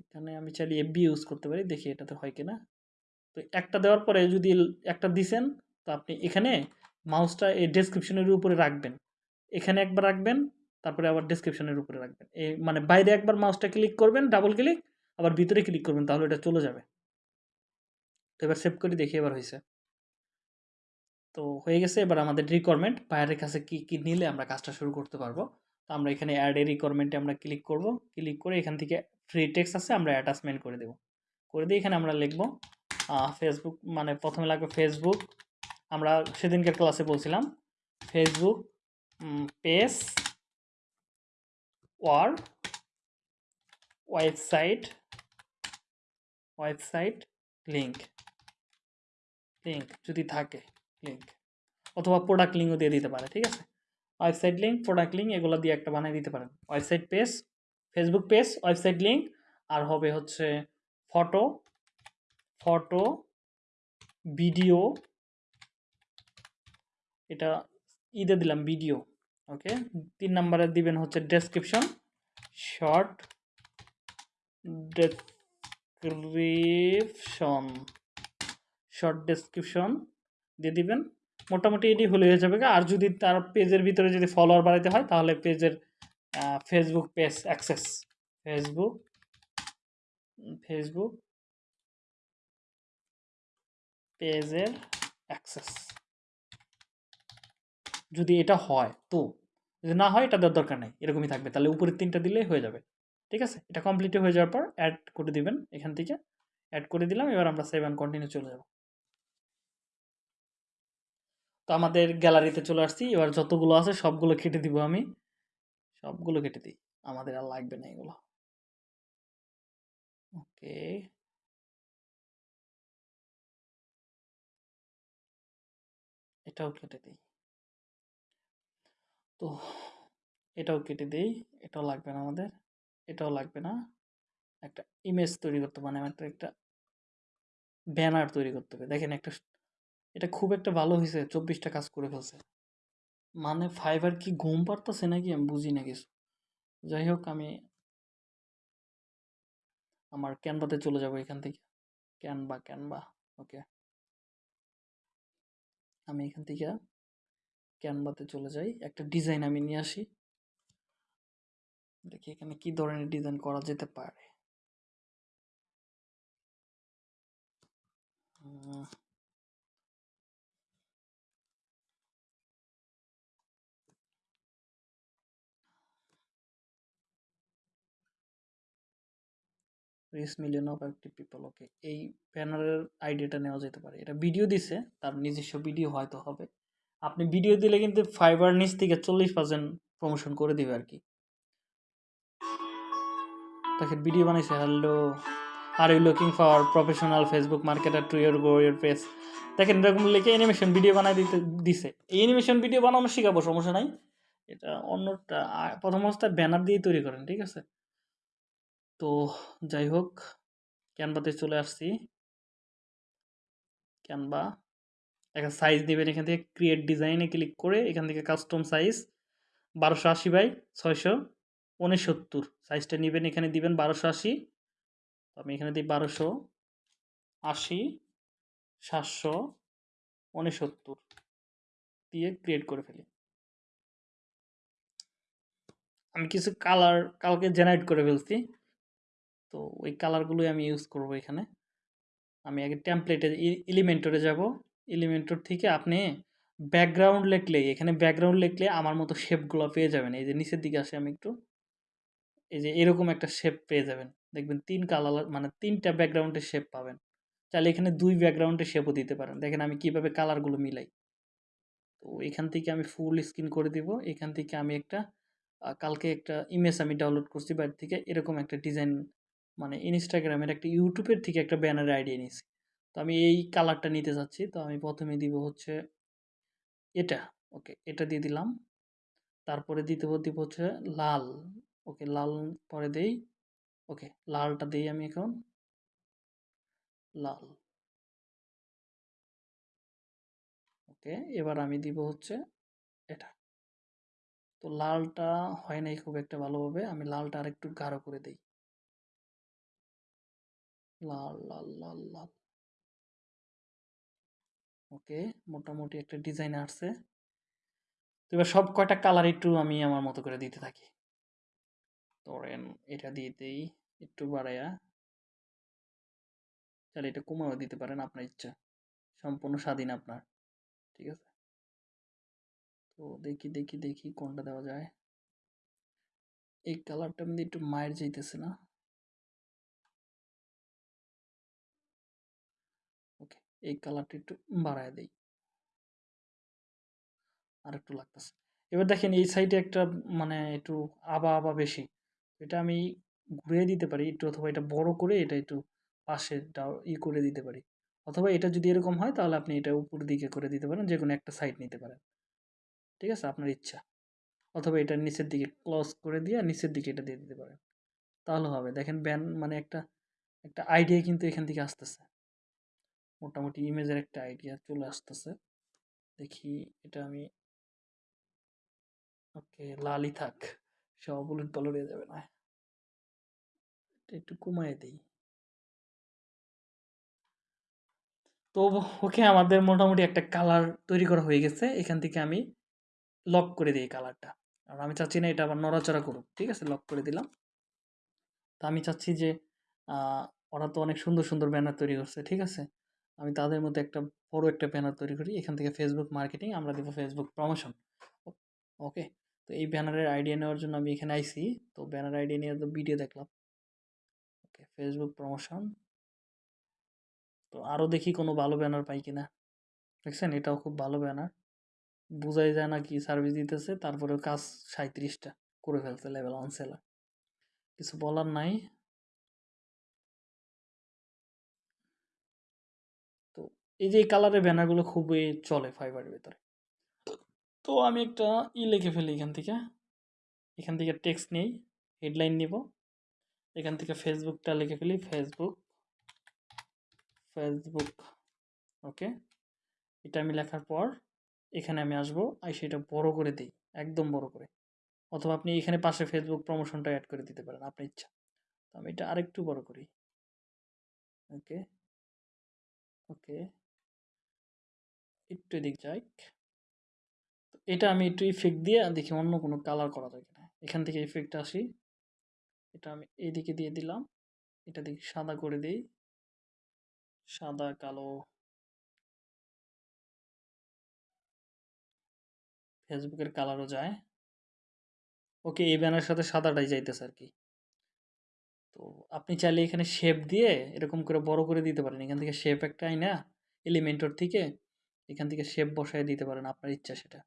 এখানে আমি চাইলে এফবি ইউজ করতে পারি, দেখি এটাতে হয় কিনা। তো একটা দেওয়ার পরে যদি একটা দিছেন, তো আপনি এখানে মাউসটা এই ডেসক্রিপশনের উপরে রাখবেন। এখানে একবার রাখবেন, তারপরে আবার ডেসক্রিপশনের উপরে রাখবেন। এই মানে বাইরে একবার মাউসটা ক্লিক করবেন ডাবল ক্লিক আবার ভিতরে ক্লিক করবেন, তাহলে এটা চলে যাবে। তো এবার সেভ করে দেখি এবার হয়েছে তো হয়ে গেছে, এবার আমাদের রিকোয়ারমেন্ট বাইরের কাছে কি কি নিলে আমরা কাজটা শুরু করতে পারব। তো আমরা এখানে অ্যাড এ রিকোয়ারমেন্টে আমরা ক্লিক করব। ক্লিক করে এখান থেকে ফ্রি টেক্স আছে, আমরা অ্যাটাচমেন্ট করে দেব। করে দিয়ে এখানে আমরা লিখব ফেসবুক মানে প্রথমে লাগবে ফেসবুক আমরা সেদিনকার ক্লাসে বলছিলাম Facebook page or website website link link যদি থাকে লিঙ্ক অথবা প্রোডাক্ট লিঙ্কও দিয়ে দিতে পারে, ঠিক আছে? ওয়েবসাইট লিঙ্ক প্রোডাক্ট লিঙ্ক এগুলো দিয়ে একটা বানিয়ে দিতে পারেন। Website page Facebook page, website link আর হবে হচ্ছে ফটো ফটো, ভিডিও, এটা ঈদে দিলাম ভিডিও, ওকে? তিন নম্বরে দিবেন হচ্ছে description short description short description দিয়ে দিবেন। মোটামুটি এটি হলে হয়ে যাবে আর যদি তার পেজের ভিতরে যদি ফলোয়ার বাড়াইতে হয়, তাহলে পেজের Facebook page access Facebook Facebook পেজের অ্যাক্সেস যদি এটা হয় তো, যদি না হয় এটা দেওয়ার দরকার নেই, এরকমই থাকবে। তাহলে উপরের তিনটা দিলেই হয়ে যাবে। ঠিক আছে? এটা কমপ্লিট হয়ে যাওয়ার পর অ্যাড করে দিবেন এখান থেকে। অ্যাড করে দিলাম, এবার আমরা সেভ অ্যান্ড কন্টিনিউ চলে যাব। তো আমাদের গ্যালারিতে চলে আসছি। এবার যতগুলো আছে সবগুলো কেটে দিব আমি। সবগুলো কেটে দিই। আমাদের আর লাগবে না এগুলো। ওকে। এটাও কেটে দিই। তো এটাও কেটে দিই। এটাও লাগবে না আমাদের। এটাও লাগবে না। একটা ইমেজ তৈরি করতে মানে একটা একটা ব্যানার তৈরি করতে হবে। দেখেন একটা এটা খুব একটা ভালো হয়েছে চব্বিশটা কাজ করে ফেলছে। মানে ফাইবার কি ঘুম পারতেছে নাকি আমি বুঝি না কিছু। যাই হোক, আমি আমার ক্যানভাতে চলে যাব এখান থেকে। Canva Canva, okay. আমি এখান থেকে ক্যানভাতে চলে যাই। একটা ডিজাইন আমি নিয়ে আসি। দেখি এখানে কি ধরনের ডিজাইন করা যেতে পারে। Reach million of active people okay এই ব্যানারের আইডিয়াটা নেওয়া যেতে পারে। এটা ভিডিও দিছে, তার নিজস্ব ভিডিও হয়তো হবে। আপনি ভিডিও দিলে কিন্তু ফাইবার নিচ থেকে চল্লিশ পার্সেন্ট প্রমোশন করে দিবে আর কি। দেখেন ভিডিও বানাইছে hello are you looking for professional Facebook marketer to year go year face দেখেন, এরকম লিখে অ্যানিমেশন ভিডিও বানাই দিতে, দিছে। এই অ্যানিমেশন ভিডিও বানানো শেখাবো, সমস্যা নাই। এটা অন্যটা প্রথম অবস্থায় ব্যানার দিয়ে তৈরি করেন, ঠিক আছে? তো যাই হোক ক্যানভাতে চলে আসছি। ক্যানভা একটা সাইজ দিবেন এখান থেকে ক্রিয়েট ডিজাইনে ক্লিক করে এখান থেকে কাস্টম সাইজ বারোশো আশি বাই ছয়শো উনসত্তর। সাইজটা নেবেন, এখানে দিবেন বারোশো আশি। আমি এখানে দিই বারোশো আশি, সাতশো উনসত্তর। দিয়ে ক্রিয়েট করে ফেলি। আমি কিছু কালার কালকে জেনারেট করে ফেলছি। তো ওই কালারগুলোই আমি ইউজ করব এখানে। আমি আগে টেমপ্লেটে এলিমেন্টরে যাব। এলিমেন্টর থেকে আপনি ব্যাকগ্রাউন্ড লিখলে এখানে ব্যাকগ্রাউন্ড লিখলে আমার মতো শেপগুলো পেয়ে যাবেন। এই যে নিচের দিকে আসে আমি একটু। এই যে এরকম একটা শেপ পেয়ে যাবেন। দেখবেন তিন কালার মানে তিনটা ব্যাকগ্রাউন্ডের শেপ পাবেন। চাইলে এখানে দুই ব্যাকগ্রাউন্ডের শেপও দিতে পারেন। দেখেন আমি কীভাবে কালারগুলো মিলাই। তো এখান থেকে আমি ফুল স্ক্রিন করে দিব। এখান থেকে আমি একটা কালকে একটা ইমেজ আমি ডাউনলোড করছি বাইরে থেকে। এরকম একটা ডিজাইন মানে ইনস্টাগ্রামের একটা ইউটিউবের থেকে একটা ব্যানার আইডিয়া নিয়েছি তো আমি এই কালারটা নিতে চাচ্ছি তো আমি প্রথমে দিব হচ্ছে এটা। ওকে, এটা দিয়ে দিলাম। তারপরে দিতে দিব হচ্ছে লাল। ওকে, লাল পরে দেই। ওকে, লালটা দিই আমি এখন। লাল। ওকে, এবার আমি দিব হচ্ছে এটা। তো লালটা হয় নাই খুব একটা ভালোভাবে। আমি লালটা আরেকটু গাঢ় করে দেই। লাল লাল লাল লাল ওকে, মোটামুটি একটা ডিজাইন আসছে। তো এবার সব কয়টা কালার একটু আমি আমার মতো করে দিতে থাকি। ধরেন এটা দিয়ে দেই, একটু বাড়াইয়া তাহলে এটা কমাও দিতে পারেন, আপনার ইচ্ছা। সম্পূর্ণ স্বাধীন আপনার, ঠিক আছে? তো দেখি দেখি দেখি কোনটা দেওয়া যায়। এই কালারটা মধ্যে একটু মায়ের যাইতেছে না। এই কালারটা একটু বাড়ায় দেই। আর একটু লাগতেছে। এবার দেখেন এই সাইডে একটা মানে একটু আবা আবা বেশি। এটা আমি ঘুরিয়ে দিতে পারি, একটু অথবা এটা বড় করে এটা একটু পাশে ই করে দিতে পারি। অথবা এটা যদি এরকম হয়, তাহলে আপনি এটা উপর দিকে করে দিতে পারেন যে কোনো একটা সাইড নিতে পারেন। ঠিক আছে? আপনার ইচ্ছা। অথবা এটা নিচের দিকে ক্লোজ করে দিয়ে নিচের দিকে এটা দিয়ে দিতে পারেন। তাহলে হবে। দেখেন ব্যান মানে একটা একটা আইডিয়া কিন্তু এখান থেকে আসতেছে। মোটামুটি ইমেজের একটা আইডিয়া চলে আসতেছে। দেখি এটা আমি ওকে লালই থাক সব উলট পালট হয়ে যাবে না। এটা একটু কমায় দিই। তো ওকে আমাদের মোটামুটি একটা কালার তৈরি করা হয়ে গেছে, এখান থেকে আমি লক করে দিই কালারটা। আর আমি চাচ্ছি না এটা আবার নড়াচড়া করুক, ঠিক আছে? লক করে দিলাম। তো আমি চাচ্ছি যে ওরা তো অনেক সুন্দর সুন্দর ব্যানার তৈরি করছে, ঠিক আছে? আমি তাদের মধ্যে একটা বড় একটা ব্যানার তৈরি করি। এখান থেকে ফেসবুক মার্কেটিং আমরা দেবো ফেসবুক প্রমোশন ওকে তো এই ব্যানারের আইডিয়া নেওয়ার জন্য আমি এখানে আইছি তো ব্যানার আইডিয়া নিয়ে তো ভিডিও দেখলাম। ওকে ফেসবুক প্রমোশন তো আরও দেখি কোনো ভালো ব্যানার পাই কিনা। দেখছেন? এটাও খুব ভালো ব্যানার বোঝাই যায় না কি সার্ভিস দিতেছে, তারপরেও কাজ সাঁত্রিশটা করে ফেলছে লেভেল ওয়ান সেলার কিছু বলার নাই। এই যে, এই কালারের ব্যানারগুলো খুবই চলে ফাইবারের ভেতরে। তো আমি একটা ই লিখে ফেলি এখান থেকে। এখান থেকে টেক্সট নেই হেডলাইন নিব। এখান থেকে ফেসবুকটা লিখে ফেলি ফেসবুক ফেসবুক ওকে এটা আমি লেখার পর এখানে আমি আসব আর সেটা বড় করে দিই, একদম বড় করে। অথবা আপনি এখানে পাশে ফেসবুক প্রমোশনটা অ্যাড করে দিতে পারেন, আপনার ইচ্ছা। তো আমি এটা আরেকটু বড় করি। ওকে ওকে একটু এদিক যাই। এটা আমি একটু ইফেক্ট দিয়ে দেখি অন্য কোনো কালার করা যায় কিনা। এখান থেকে ইফেক্ট আসি। এটা আমি এদিকে দিয়ে দিলাম। এটা দেখি সাদা করে দিই। সাদা, কালো। ফেসবুকের কালারও যায়। ওকে, এই ব্যানার সাথে সাদাটাই যাইতেছে আর কি। তো আপনি চাইলে এখানে শেপ দিয়ে এরকম করে বড় করে দিতে পারেন। এখান থেকে শেপ একটা আইনা এলিমেন্টর থেকে এখান থেকে শেপ বসায় দিতে পারেন আপনার ইচ্ছা সেটা।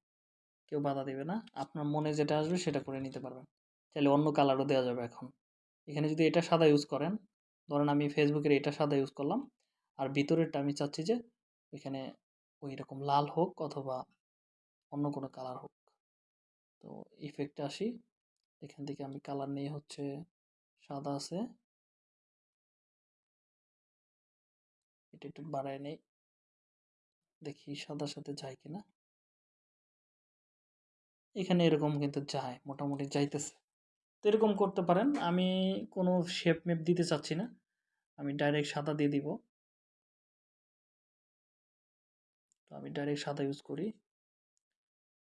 কেউ বাধা দেবে না। আপনার মনে যেটা আসবে সেটা করে নিতে পারবেন। চাইলে অন্য কালারও দেওয়া যাবে এখন। এখানে যদি এটা সাদা ইউজ করেন, ধরেন আমি ফেসবুকের এটা সাদা ইউজ করলাম, আর ভিতরেরটা আমি চাচ্ছি যে এখানে ওই রকম লাল হোক অথবা অন্য কোনো কালার হোক। তো ইফেক্টে আসি। এখান থেকে আমি কালার নিয়ে হচ্ছে সাদা আছে। এটা একটু বাড়ায় নেই। দেখি সাদার সাথে যায় কিনা। এখানে এরকম কিন্তু যায়, মোটামুটি যাইতেছে। তো এরকম করতে পারেন, আমি কোনো শেপ মেপ দিতে চাচ্ছি না। আমি ডাইরেক্ট সাদা দিয়ে দিব। তো আমি ডাইরেক্ট সাদা ইউজ করি।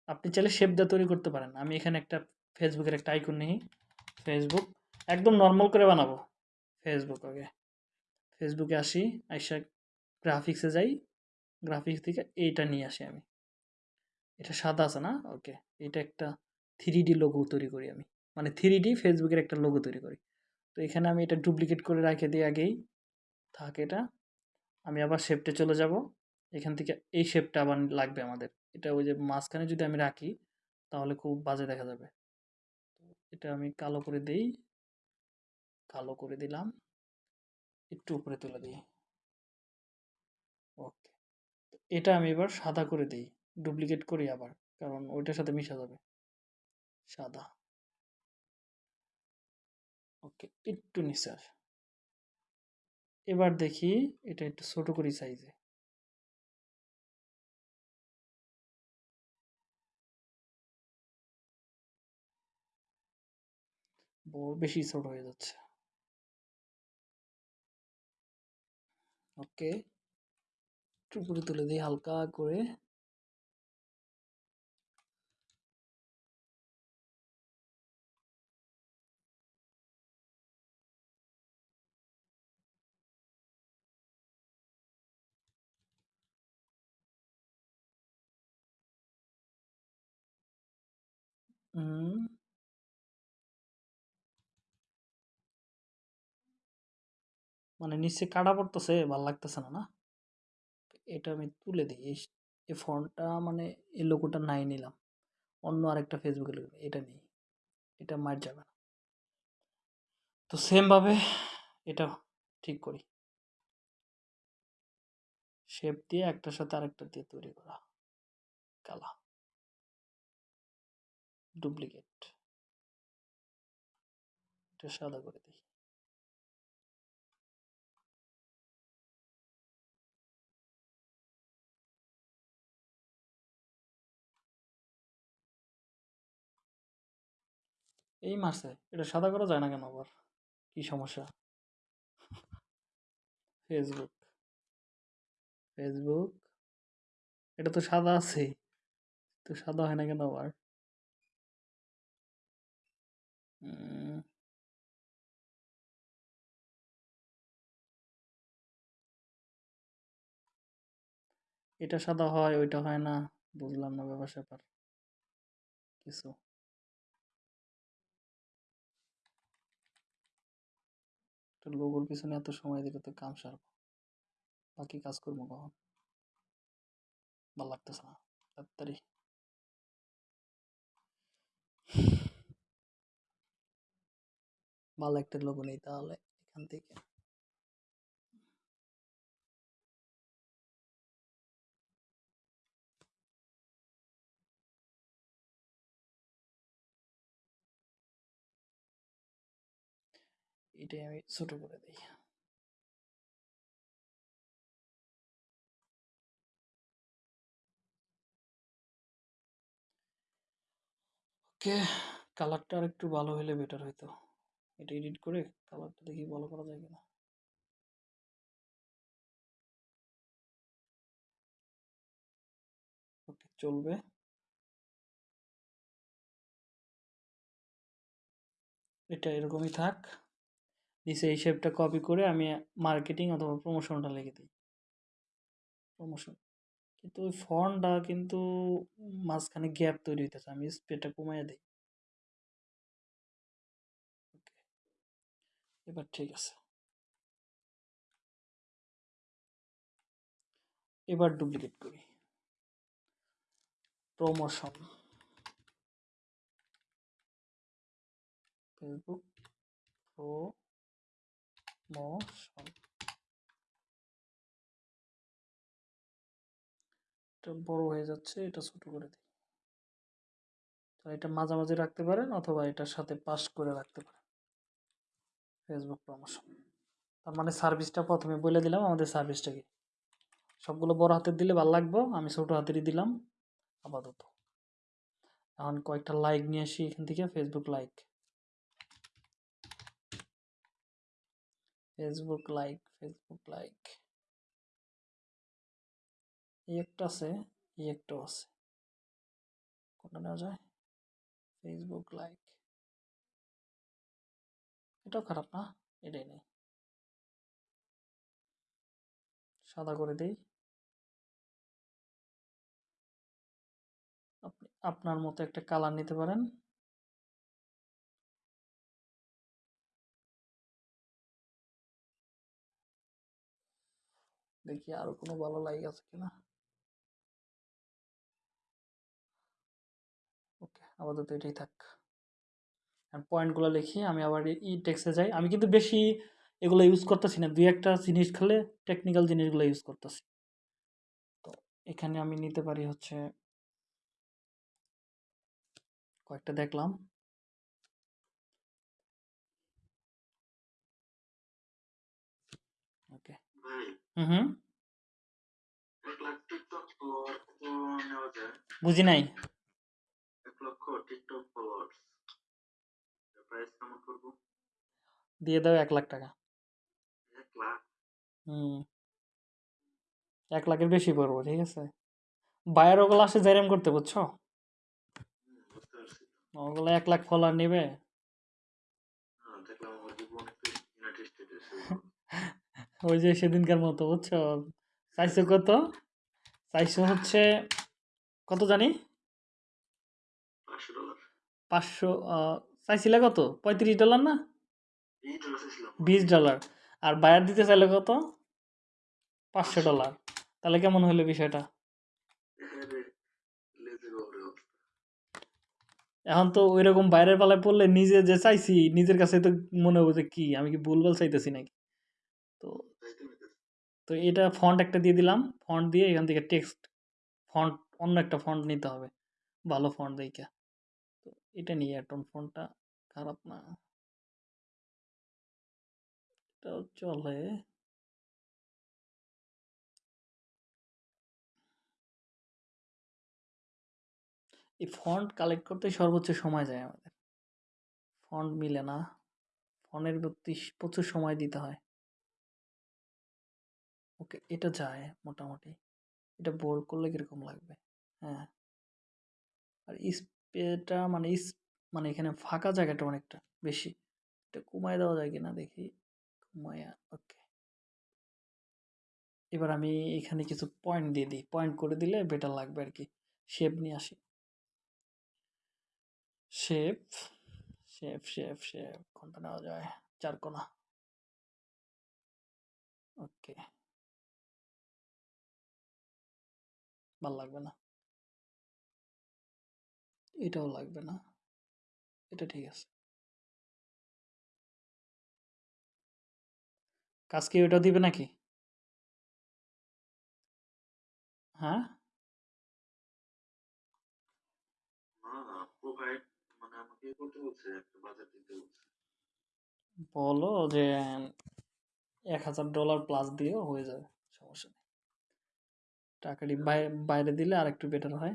আপনি চাইলে শেপ দিয়ে তৈরি করতে পারেন। আমি এখানে একটা ফেসবুকের একটা আইকন নিই। ফেসবুক একদম নর্মাল করে বানাবো। ফেসবুক ওকে ফেসবুকে আসি, আইসা গ্রাফিক্সে যাই। গ্রাফিক্স থেকে এইটা নিয়ে আসি আমি। এটা সাদা আছে না? ওকে এটা একটা থ্রি ডি লোগো তৈরি করি আমি। মানে থ্রি ডি ফেসবুকের একটা লোগো তৈরি করি। তো এখানে আমি এটা ডুপ্লিকেট করে রেখে দিই আগেই। থাক এটা। আমি আবার শেপটে চলে যাব। এখান থেকে এই শেপটা আবার লাগবে আমাদের। এটা ওই যে মাঝখানে যদি আমি রাখি, তাহলে খুব বাজে দেখা যাবে। এটা আমি কালো করে দিই। কালো করে দিলাম। একটু উপরে তুলে দিই। ওকে এটা আমি এবার সাদা করে দিই ডুপ্লিকেট করি আবার, কারণ ওইটার সাথে মিশা যাবে। সাদা। ওকে, একটু নিচে আস। এবার দেখি এটা একটু ছোট করি সাইজে বেশি ছোট হয়ে যাচ্ছে। ওকে। একটু উপরে তুলে দিই হালকা করে। মানে নিচে কাটা পড়তেছে ভালো লাগতেছে না না? এটা আমি তুলে দিই। এই এই মানে এই লোগোটা নাই নিলাম। অন্য আরেকটা ফেসবুকে লোগো এটা নেই। এটা মার যাবে না। তো সেমভাবে এটা ঠিক করি। শেপ দিয়ে একটার সাথে আরেকটা দিয়ে তৈরি করা। কালা। ডুপ্লিকেট এটা সাদা করে দিই। এই মারছে, এটা সাদা করা যায় না কেন আবার? কি সমস্যা? ফেসবুক ফেসবুক এটা তো সাদা আছে, তো সাদা হয় না কেন আবার? এটা সাদা হয়, ওইটা হয় না, বুঝলাম না ব্যাপার স্যাপার কিছু। লোগোর পিছনে এত সময় দিলে তো কাম সারবো। বাকি কাজ করব কখন? ভালো লাগতেছে না, তাড়াতাড়ি। ভালো একটা লোগো নেই তাহলে এখান থেকে। এটাই আমি ছোট করে দিই ওকে কালারটা আর একটু ভালো হলে বেটার হইতো। এটা এডিট করে কালারটা দেখি ভালো করা যায় কিনা। ওকে চলবে। এটা এরকমই থাক। নিচে এই শেপটা কপি করে আমি মার্কেটিং অথবা প্রমোশনটা লিখে দিই। প্রমোশন কিন্তু ওই ফর্মটা কিন্তু মাঝখানে গ্যাপ তৈরি হইতেছে, আমি স্পেডটা কমাইয়া দিই। এবার ঠিক আছে। এবার ডুপ্লিকেট করি। প্রমোশন ফেসবুক প্রমোশন এটা বড় হয়ে যাচ্ছে, এটা ছোট করে দিই। তো এটা মাঝামাঝি রাখতে পারেন অথবা এটার সাথে পাস করে রাখতে পারেন। ফেসবুক প্রমোশন তার মানে সার্ভিসটা প্রথমে বলে দিলাম, আমাদের সার্ভিসটা কি? সবগুলো বড় হাতের দিলে ভালো লাগবো, আমি ছোট হাতেরই দিলাম, আপাতত। এখন কয়েকটা লাইক নিয়ে আসি এখান থেকে Facebook like Facebook like Facebook like এই একটা আছে, এই একটাও আছে। কোনটা নেওয়া যায়? ফেসবুক লাইক এটাও খারাপ না? এটাই নেই। সাদা করে দেই। আপনি, আপনার মতো একটা কালার নিতে পারেন। দেখি আরও কোনো ভালো লাইক আছে কিনা। ওকে, আপাতত এটাই থাক। পয়েন্টগুলো লিখি, আমি আবার ই টেক্সে যাই। আমি কিন্তু বেশি এগুলো ইউজ করতেছি না। দুই একটা জিনিস খেলে টেকনিক্যাল জিনিসগুলো ইউজ করতেছি। তো এখানে আমি নিতে পারি হচ্ছে কয়েকটা দেখলাম ওকে ভাই হুম হুম এক লাখ টিকটক ফলোয়ার কত নেওয়া যায় বুঝি নাই। এক লক্ষ টিকটক ফলোয়ার্স প্রাইস কেমন করব দিয়ে দাও এক লাখ টাকা। এক লাখ? হুম। এক লাখের বেশি পড়ব ঠিক আছে? বায়ার ওগুলো আসে জেরেম করতে বুঝছ? হুম, ওগুলো এক লাখ ফলোয়ার নেবে হ্যাঁ দেখলাম আমার জীবন একটু ইউনাইটেড স্টেটেস ওই যে সেদিনকার মতো বুঝছ? চাইছো কত? চাইছো হচ্ছে কত জানি? পাঁচশো চাইছিলে কত? পঁয়ত্রিশ ডলার না? বিশ ডলার আর বায়ার দিতে চাইলে কত? পাঁচশো ডলার তাহলে কেমন হলো বিষয়টা? এখন তো ওই রকম বাইরের পালায় পড়লে নিজে যে চাইছি নিজের কাছে তো মনে হবে যে কি আমি কি ভুলভাল চাইতেছি নাকি? তো তো এটা ফন্ট একটা দিয়ে দিলাম। ফন্ট দিয়ে এখান থেকে টেক্সট ফন্ট অন্য একটা ফন্ট নিতে হবে। ভালো ফন্ট দেখে। তো এটা নিয়ে এটন ফন্টটা খারাপ না। এটাও চলে। এই ফন্ট কালেক্ট করতে সর্বোচ্চ সময় যায় আমাদের। ফন্ট মিলে না। ফন্টের প্রতি প্রচুর সময় দিতে হয়। ওকে, এটা যায় মোটামুটি। এটা বোল্ড করলে কীরকম লাগবে? হ্যাঁ। আর স্পেটা মানে মানে এখানে ফাঁকা জায়গাটা অনেকটা বেশি। এটা কমায় দেওয়া যায় কিনা দেখি। কমায়া, ওকে। এবার আমি এখানে কিছু পয়েন্ট দিয়ে দিই। পয়েন্ট করে দিলে বেটার লাগবে আর কি শেপ নিয়ে আসি। শেপ শেপ শেপ শেপ কোনটা নেওয়া যায়? চার কোনা। ওকে। ভালো লাগবে না। এটাও লাগবে না। এটা ঠিক আছে। কাজ কি ওটা দিবে নাকি? হ্যাঁ? মানে আমাকে করতে বাজার দিতে বলছে। বলো যে এক হাজার ডলার প্লাস দিলেও হয়ে যাবে সমস্যা নেই। টাকাটি বাই- বাইরে দিলে আর একটু বেটার হয়।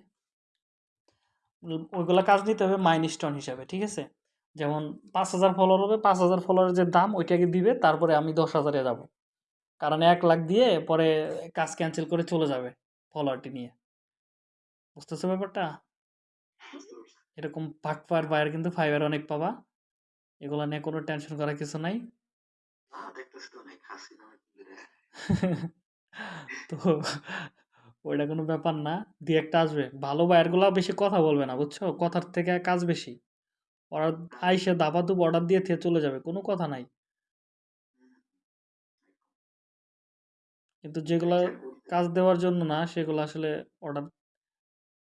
ওই- ওইগুলা কাজ নিতে হবে মাইলস্টোন হিসাবে ঠিক আছে? যেমন পাঁচ হাজার ফলোয়ার হবে পাঁচ হাজার ফলোয়ারের যে দাম ওইটাকে দিবে তারপরে আমি দশ হাজারে যাব। কারণ এক লাখ দিয়ে পরে কাজ ক্যান্সেল করে চলে যাবে ফলোয়ারটি নিয়ে। বুঝতেছো ব্যাপারটা? এরকম এরকম ভাগপার বাইরে কিন্তু ফাইবার অনেক পাবা। এগুলা নিয়ে কোনো টেনশন করার কিছু নাই। তো ওইটা কোনো ব্যাপার না। দিয়ে একটা আসবে। ভালো বায়ারগুলা বেশি কথা বলবে না, বুঝছ? কথার থেকে কাজ বেশি। ওরা আইসে দাবাদুব অর্ডার দিয়ে থিয়ে চলে যাবে, কোনো কথা নাই। কিন্তু যেগুলা কাজ দেওয়ার জন্য না, সেগুলো আসলে অর্ডার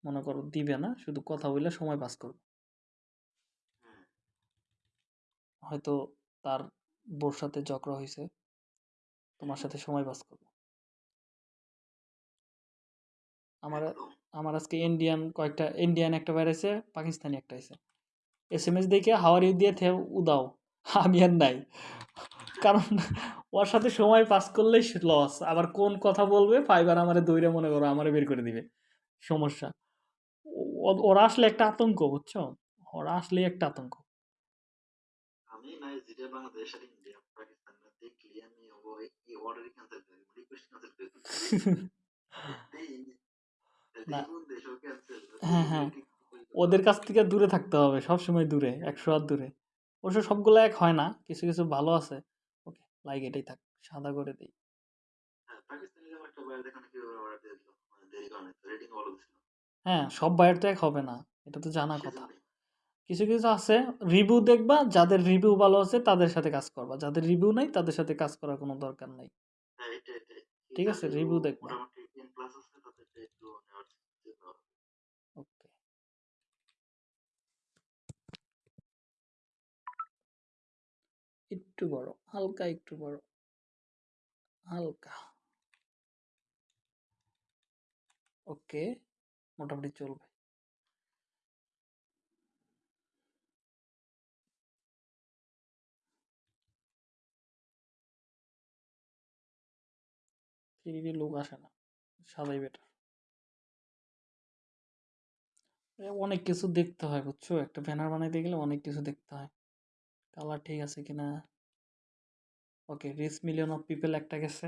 মনে করো দিবে না, শুধু কথা বললে সময় পাস করবে। হয়তো তার বোর সাথে ঝগড়া হয়েছে তোমার সাথে সময় পাস করবে। আমার আমার আজকে ইন্ডিয়ান কয়েকটা ইন্ডিয়ান একটা বেড়েছে পাকিস্তানি একটা আছে এস এম এস দেখে হাওয়ারি দিয়ে থে উদাও আমি আর নাই। কারণ ওর সাথে সময় পাস করলেই লস আবার কোন কথা বলবে ফাইবার আমারে দৈরে মনে করো আমারে বের করে দিবে। সমস্যা। ওরা আসলে একটা আতঙ্ক বুঝছ? ওরা আসলেই একটা আতঙ্ক। আমি নাই বাংলাদেশ আর ইন্ডিয়া পাকিস্তান দেখলি আমি ওই অর্ডারই ক্যান্সেল করে রিকোয়েস্ট ক্যান্সেল করে দিই না। হ্যাঁ, হ্যাঁ। ওদের কাছ থেকে দূরে থাকতে হবে সবসময় দূরে একশো হাত দূরে। অবশ্য সবগুলো এক হয় না কিছু কিছু ভালো আছে। ওকে লাইক এটাই থাক সাদা করে দিই। হ্যাঁ বাইরে দিল মানে হ্যাঁ সব বায়ার তো এক হবে না এটা তো জানা কথা। কিছু কিছু আছে রিভিউ দেখবা যাদের রিভিউ ভালো আছে তাদের সাথে কাজ করবা যাদের রিভিউ নাই তাদের সাথে কাজ করার কোনো দরকার নাই। হ্যাঁ ঠিক আছে, রিভিউ দেখবা। মোটামুটি টেন প্লাস আছে তাদেরটা একটু নেওয়ার চেষ্টা করো। ওকে একটু বড়, হালকা একটু বড়। হালকা। ওকে, মোটামুটি চলবে। লোক আসে না সাদাই বেটার অনেক কিছু দেখতে হয়, বুঝছ? একটা ব্যানার বানাইতে গেলে অনেক কিছু দেখতে হয়। কালার ঠিক আছে কিনা? Okay reach million of people একটা গেছে।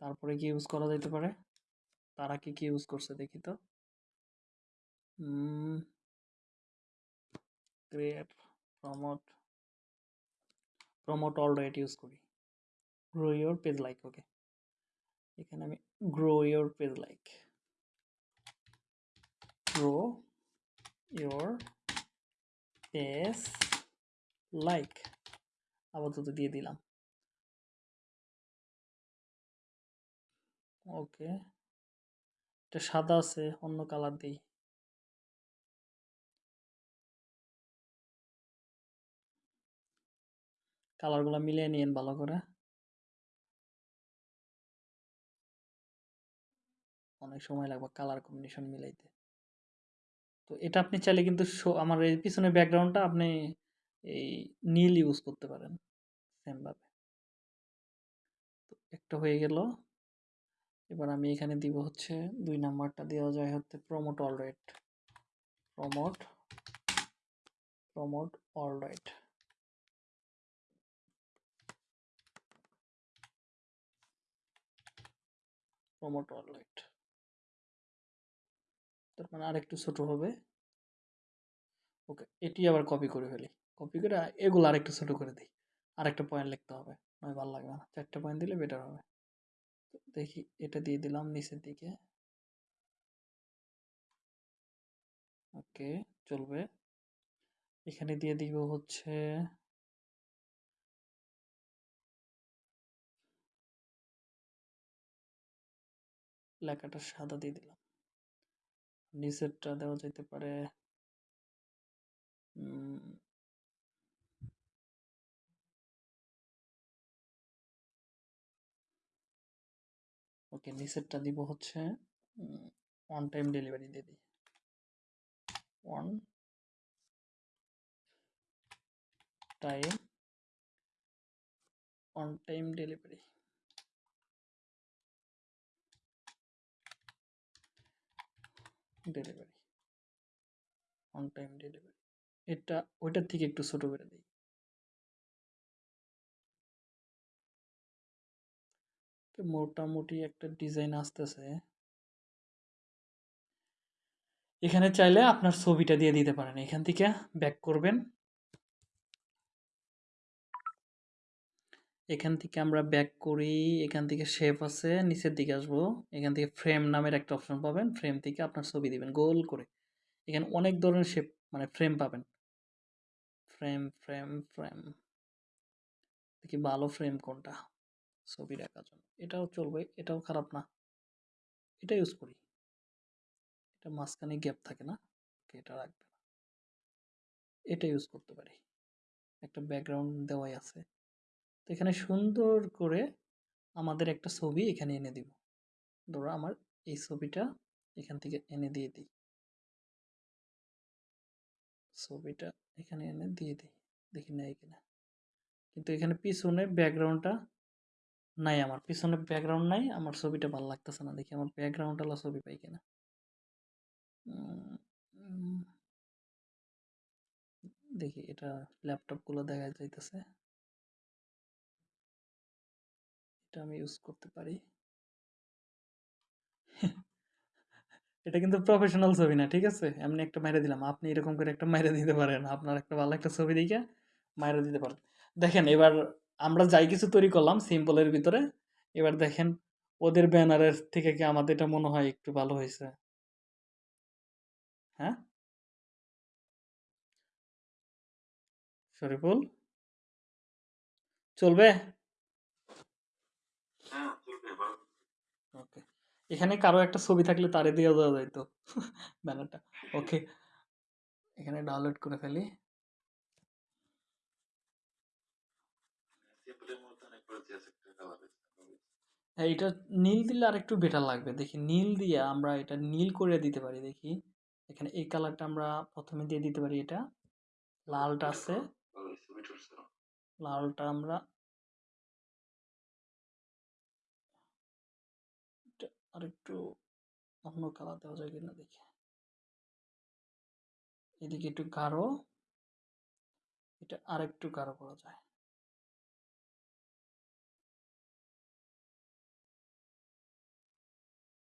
তারপরে কি ইউজ করা যেতে পারে? তারা কি কি ইউজ করছে দেখি তো। Create promote promote all right use করি। Grow your page like okay এখানে আমি grow your page like grow your page like আপাতত দিয়ে দিলাম। ওকে। এটা সাদা আছে, অন্য কালার দিই। কালারগুলো মিলিয়ে নিয়েন ভালো করে। অনেক সময় লাগবে কালার কম্বিনেশন মিলাইতে। তো এটা আপনি চাইলে কিন্তু আমার এই পিছনের ব্যাকগ্রাউন্ডটা আপনি এই নীল ইউজ করতে পারেন সেমভাবে তো একটা হয়ে গেল। এবার আমি এখানে দিব হচ্ছে দুই নাম্বারটা দেওয়া যায় হচ্ছে promote all right promote promote all right promote all right তার মানে আরেকটু ছোট হবে। ওকে, এটি আবার কপি করে ফেলি। কপি করে এগুলো আরেকটু ছোট করে দিই। আরেকটা পয়েন্ট লিখতে হবে। নয় ভালো লাগবে না। চারটে পয়েন্ট দিলে বেটার হবে। দেখি, এটা দিয়ে দিলাম নিচের দিকে। ওকে, চলবে। এখানে দিয়ে দিব হচ্ছে লেখাটা সাদা দিয়ে দিলাম। নিচেরটা দেওয়া যেতে পারে ওকে নিচেরটা দিব হচ্ছে অন টাইম ডেলিভারি দিয়ে দিই। One time on time delivery delivery on time delivery এটা, ওইটার থেকে একটু ছোট করে দিই। মোটামুটি একটা ডিজাইন আসতেছে। এখানে চাইলে আপনার ছবিটা দিয়ে দিতে পারেন। এখান থেকে ব্যাক করবেন। এখান থেকে আমরা ব্যাক করি। এখান থেকে শেপ আছে, নিচের দিকে আসব। এখান থেকে ফ্রেম নামের একটা অপশন পাবেন। ফ্রেম থেকে আপনার ছবি দিবেন গোল করে। এখানে অনেক ধরনের শেপ মানে ফ্রেম পাবেন। ফ্রেম ফ্রেম ফ্রেম দেখি ভালো ফ্রেম কোনটা। ছবি রাখার জন্য। এটাও চলবে, এটাও খারাপ না। এটা ইউজ করি। এটা মাঝখানে গ্যাপ থাকে না এটা রাখবে না। এটা ইউজ করতে পারি। একটা ব্যাকগ্রাউন্ড দেওয়াই আছে। তো এখানে সুন্দর করে আমাদের একটা ছবি এখানে এনে দিব। ধরো আমার এই ছবিটা এখান থেকে এনে দিয়ে দিই। ছবিটা এখানে এনে দিয়ে দিই। দেখি নেই কিনা। কিন্তু এখানে পিছনে ব্যাকগ্রাউন্ডটা নাই আমার। পিছনে ব্যাকগ্রাউন্ড নাই, আমার ছবিটা ভালো লাগতেছে না দেখি আমার ব্যাকগ্রাউন্ড আলা ছবি পাই কিনা। দেখি এটা ল্যাপটপগুলো দেখা যাইতেছে। এটা আমি ইউজ করতে পারি। এটা কিন্তু প্রফেশনাল ছবি না, ঠিক আছে? এমনি একটা মাইরে দিলাম। আপনি এরকম করে একটা মাইরে দিতে পারেন। আপনার একটা ভালো একটা ছবি দেখে মাইরে দিতে পারেন দেখেন এবার আমরা যাই কিছু তৈরি করলাম সিম্পলের ভিতরে। এবার দেখেন ওদের ব্যানারের থেকে কি আমাদের এটা মনে হয় একটু ভালো হয়েছে? হ্যাঁ? শরীফুল? চলবে? হ্যাঁ চলবে ওকে। এখানে কারও একটা ছবি থাকলে তারে দিয়ে দেওয়া যাইতো। ব্যানারটা। ওকে। এখানে ডাউনলোড করে ফেলি সিম্পলের মধ্যে অনেক করেছি আছে একটা কালার হ্যাঁ এটা নীল দিলে আর একটু বেটার লাগবে। দেখি নীল দিয়ে আমরা এটা নীল করে দিতে পারি দেখি। এখানে এই কালারটা আমরা প্রথমে দিয়ে দিতে পারি এটা। লালটা আছে। লালটা আমরা আর একটু অন্য কালার দেওয়া যায় কিনা দেখি। এদিকে একটু গাঢ় এটা আর একটু গাঢ় করা যায়।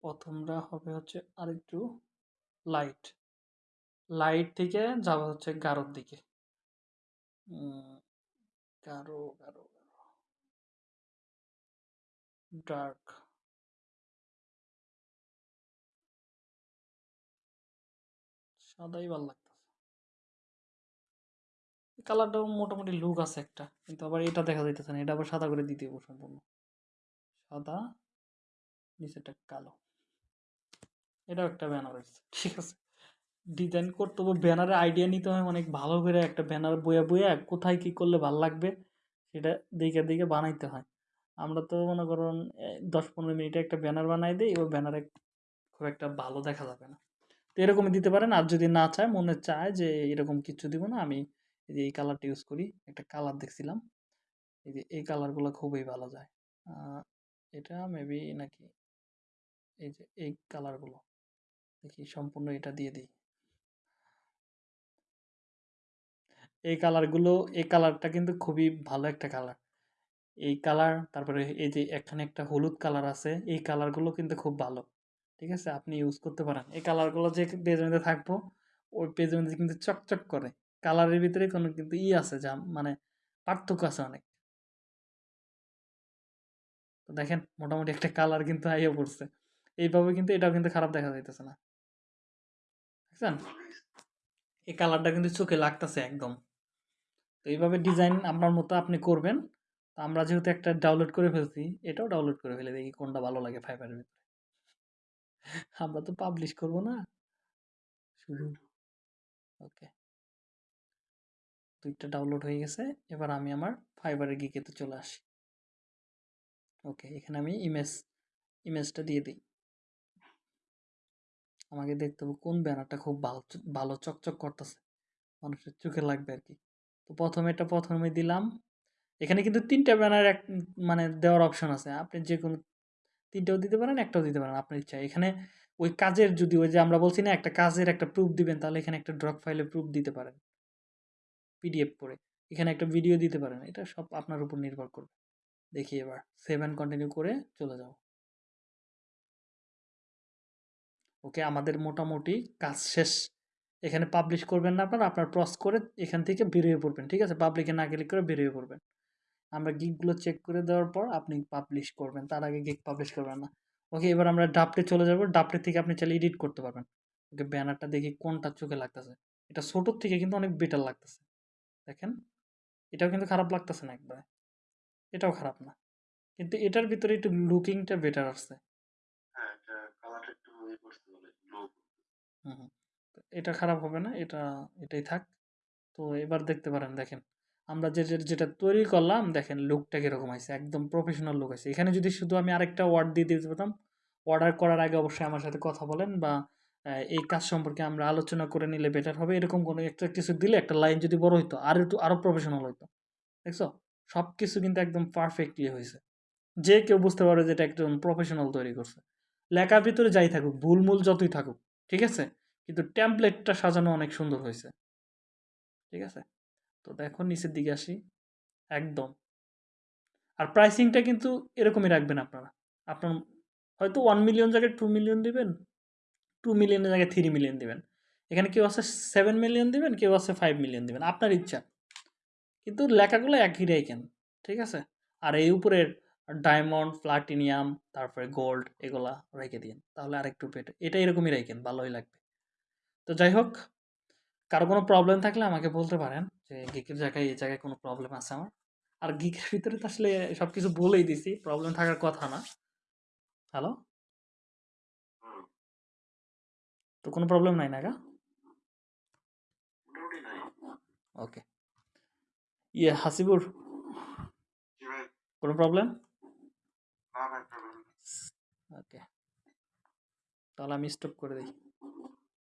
প্রথমটা হবে হচ্ছে আরেকটু লাইট লাইট থেকে যাবে হচ্ছে গাঢ়র দিকে। গাঢ় গাঢ় ডার্ক সাদাই ভালো লাগতেছে। কালারটাও মোটামুটি লুক আছে একটা, কিন্তু আবার এটা দেখা যাইতেছে না, এটা আবার সাদা করে দিতে সম্পূর্ণ। সাদা নিচেটা কালো। এটাও একটা ব্যানার হয়েছে ঠিক আছে? ডিজাইন করতে হবে ব্যানারের আইডিয়া নিতে হয় অনেক ভালো করে একটা ব্যানার বইয়া বইয়া কোথায় কি করলে ভালো লাগবে, সেটা দেখে দেখে বানাইতে হয়। আমরা তো মনে করুন দশ পনেরো মিনিটে একটা ব্যানার বানাই দিই, ওই ব্যানারে খুব একটা ভালো দেখা যাবে না। তো এরকমই দিতে পারেন, আর যদি না চায়, মনে চায় যে এরকম কিছু দিব না, আমি এই যে এই কালারটা ইউজ করি, একটা কালার দেখছিলাম, এই যে এই কালারগুলো খুবই ভালো যায়। এটা মেবি নাকি এই যে এই কালারগুলো দেখি সম্পূর্ণ এটা দিয়ে দিই। এই কালারগুলো এই কালারটা কিন্তু খুবই ভালো একটা কালার এই কালার তারপরে এই যে এখানে একটা হলুদ কালার আছে, এই কালারগুলো কিন্তু খুব ভালো। ঠিক আছে? আপনি ইউজ করতে পারেন। এই কালারগুলো যে পেজের মধ্যে থাকব, ওই পেজের মধ্যে কিন্তু চকচক করে। কালারের ভিতরে কোনো কিন্তু ই আছে যা মানে পার্থক্য আছে অনেক। দেখেন, মোটামুটি একটা কালার কিন্তু আইয়া পড়ছে। এইভাবে কিন্তু এটাও কিন্তু খারাপ দেখা যাইতেছে না। দেখছেন এই কালারটা কিন্তু চোখে লাগতেছে একদম। তো এইভাবে ডিজাইন আপনার মতো আপনি করবেন। তো আমরা যেহেতু একটা ডাউনলোড করে ফেলছি, এটাও ডাউনলোড করে ফেলে দেখি কোনটা ভালো লাগে ফাইবারের ভিতরে। আমরা তো পাবলিশ করব না। শুধু ওকে দুইটা ডাউনলোড হয়ে গেছে। এবার আমি আমার ফাইবারের গিকেতে চলে আসি। ওকে এখানে আমি ইমেজ ইমেজটা দিয়ে দিই। আমাকে দেখতে হবে কোন ব্যানারটা খুব ভালো ভালো চকচক করতেছে। মানুষের চোখে লাগবে আর কি তো প্রথমে এটা প্রথমে দিলাম। এখানে কিন্তু তিনটা ব্যানার এক মানে দেওয়ার অপশন আছে। আপনি যে কোনো তিনটাও দিতে পারেন, একটাও দিতে পারেন, আপনার ইচ্ছা। এখানে ওই কাজের যদি ওই যে আমরা বলছি না, একটা কাজের একটা প্রুফ দিবেন, তাহলে এখানে একটা ড্রপ ফাইলে প্রুফ দিতে পারেন। পিডিএফ করে। এখানে একটা ভিডিও দিতে পারেন। এটা সব আপনার উপর নির্ভর করবে। দেখি এবার সেভ অ্যান্ড কন্টিনিউ করে চলে যাও ওকে, আমাদের মোটামুটি কাজ শেষ। এখানে পাবলিশ করবেন না আপনার আপনার প্রস করে এখান থেকে বেরিয়ে পড়বেন, ঠিক আছে? পাবলিকে না ক্লিক করে বেরিয়ে পড়বেন। আমরা গিকগুলো চেক করে দেওয়ার পর আপনি পাবলিশ করবেন, তার আগে গিক পাবলিশ করবেন না। ওকে, এবার আমরা ডাপটে চলে যাব। ডাপটে থেকে আপনি চাইলে এডিট করতে পারবেন। ওকে, ব্যানারটা দেখি কোনটা চোখে লাগতেছে। এটা ছোটোর থেকে কিন্তু অনেক বেটার লাগতেছে। দেখেন, এটাও কিন্তু খারাপ লাগতেছে না একবারে। এটাও খারাপ না। কিন্তু এটার ভিতরে একটু লুকিংটা বেটার আসছে হ্যাঁ এটা কালারটা একটু ইয়ে করতে বলে গ্লো হুম। এটা খারাপ হবে না, এটা, এটাই থাক। তো এবার দেখতে পারেন, দেখেন। আমরা যে যেটা তৈরি করলাম, দেখেন লুকটা কীরকম আছে একদম প্রফেশনাল লুক আছে এখানে যদি শুধু আমি আরেকটা ওয়ার্ড দিয়ে দিতে পারতাম অর্ডার করার আগে অবশ্যই আমার সাথে কথা বলেন বা এই কাজ সম্পর্কে আমরা আলোচনা করে নিলে বেটার হবে। এরকম কোনো একটা কিছু দিলে একটা লাইন যদি বড় হইতো, আর একটু আরও প্রফেশনাল হইতো। দেখছ? সব কিছু কিন্তু একদম পারফেক্টলি হয়েছে যে কেউ বুঝতে পারবে যে এটা একজন প্রফেশনাল তৈরি করছে। লেখার ভিতরে যাই থাকুক, ভুলমূল যতই থাকুক ঠিক আছে? কিন্তু ট্যাম্পলেটটা সাজানো অনেক সুন্দর হয়েছে। ঠিক আছে? তো দেখো, নিচের দিকে আসি। একদম। আর প্রাইসিংটা কিন্তু এরকমই রাখবেন আপনারা। আপনার হয়তো ওয়ান মিলিয়ন জায়গায় টু মিলিয়ন দিবেন টু মিলিয়নের জায়গায় থ্রি মিলিয়ন দিবেন। এখানে কেউ আছে সেভেন মিলিয়ন দিবেন, কেউ আছে ফাইভ মিলিয়ন দিবেন। আপনার ইচ্ছা। কিন্তু লেখাগুলো একই রাখেন। ঠিক আছে? আর এই উপরের ডায়মন্ড প্লাটিনিয়াম তারপরে গোল্ড এগুলা রেখে দিন তাহলে আরেকটু পেটে এটা এরকমই রেখেন ভালোই লাগবে। তো যাই হোক কারও কোনো প্রবলেম থাকলে আমাকে বলতে পারেন যে গিকের জায়গায় এই জায়গায় কোনো প্রবলেম আছে আমার? আর গিকের ভিতরে তো আসলে সব কিছু বলেই দিছি প্রবলেম থাকার কথা না। হ্যালো তো কোনো প্রবলেম নাই না গা? ওকে ইয়ে হাসিবুর? কোনো প্রবলেম না ভাই problem নেই। ওকে তাহলে আমি স্টপ করে দিই।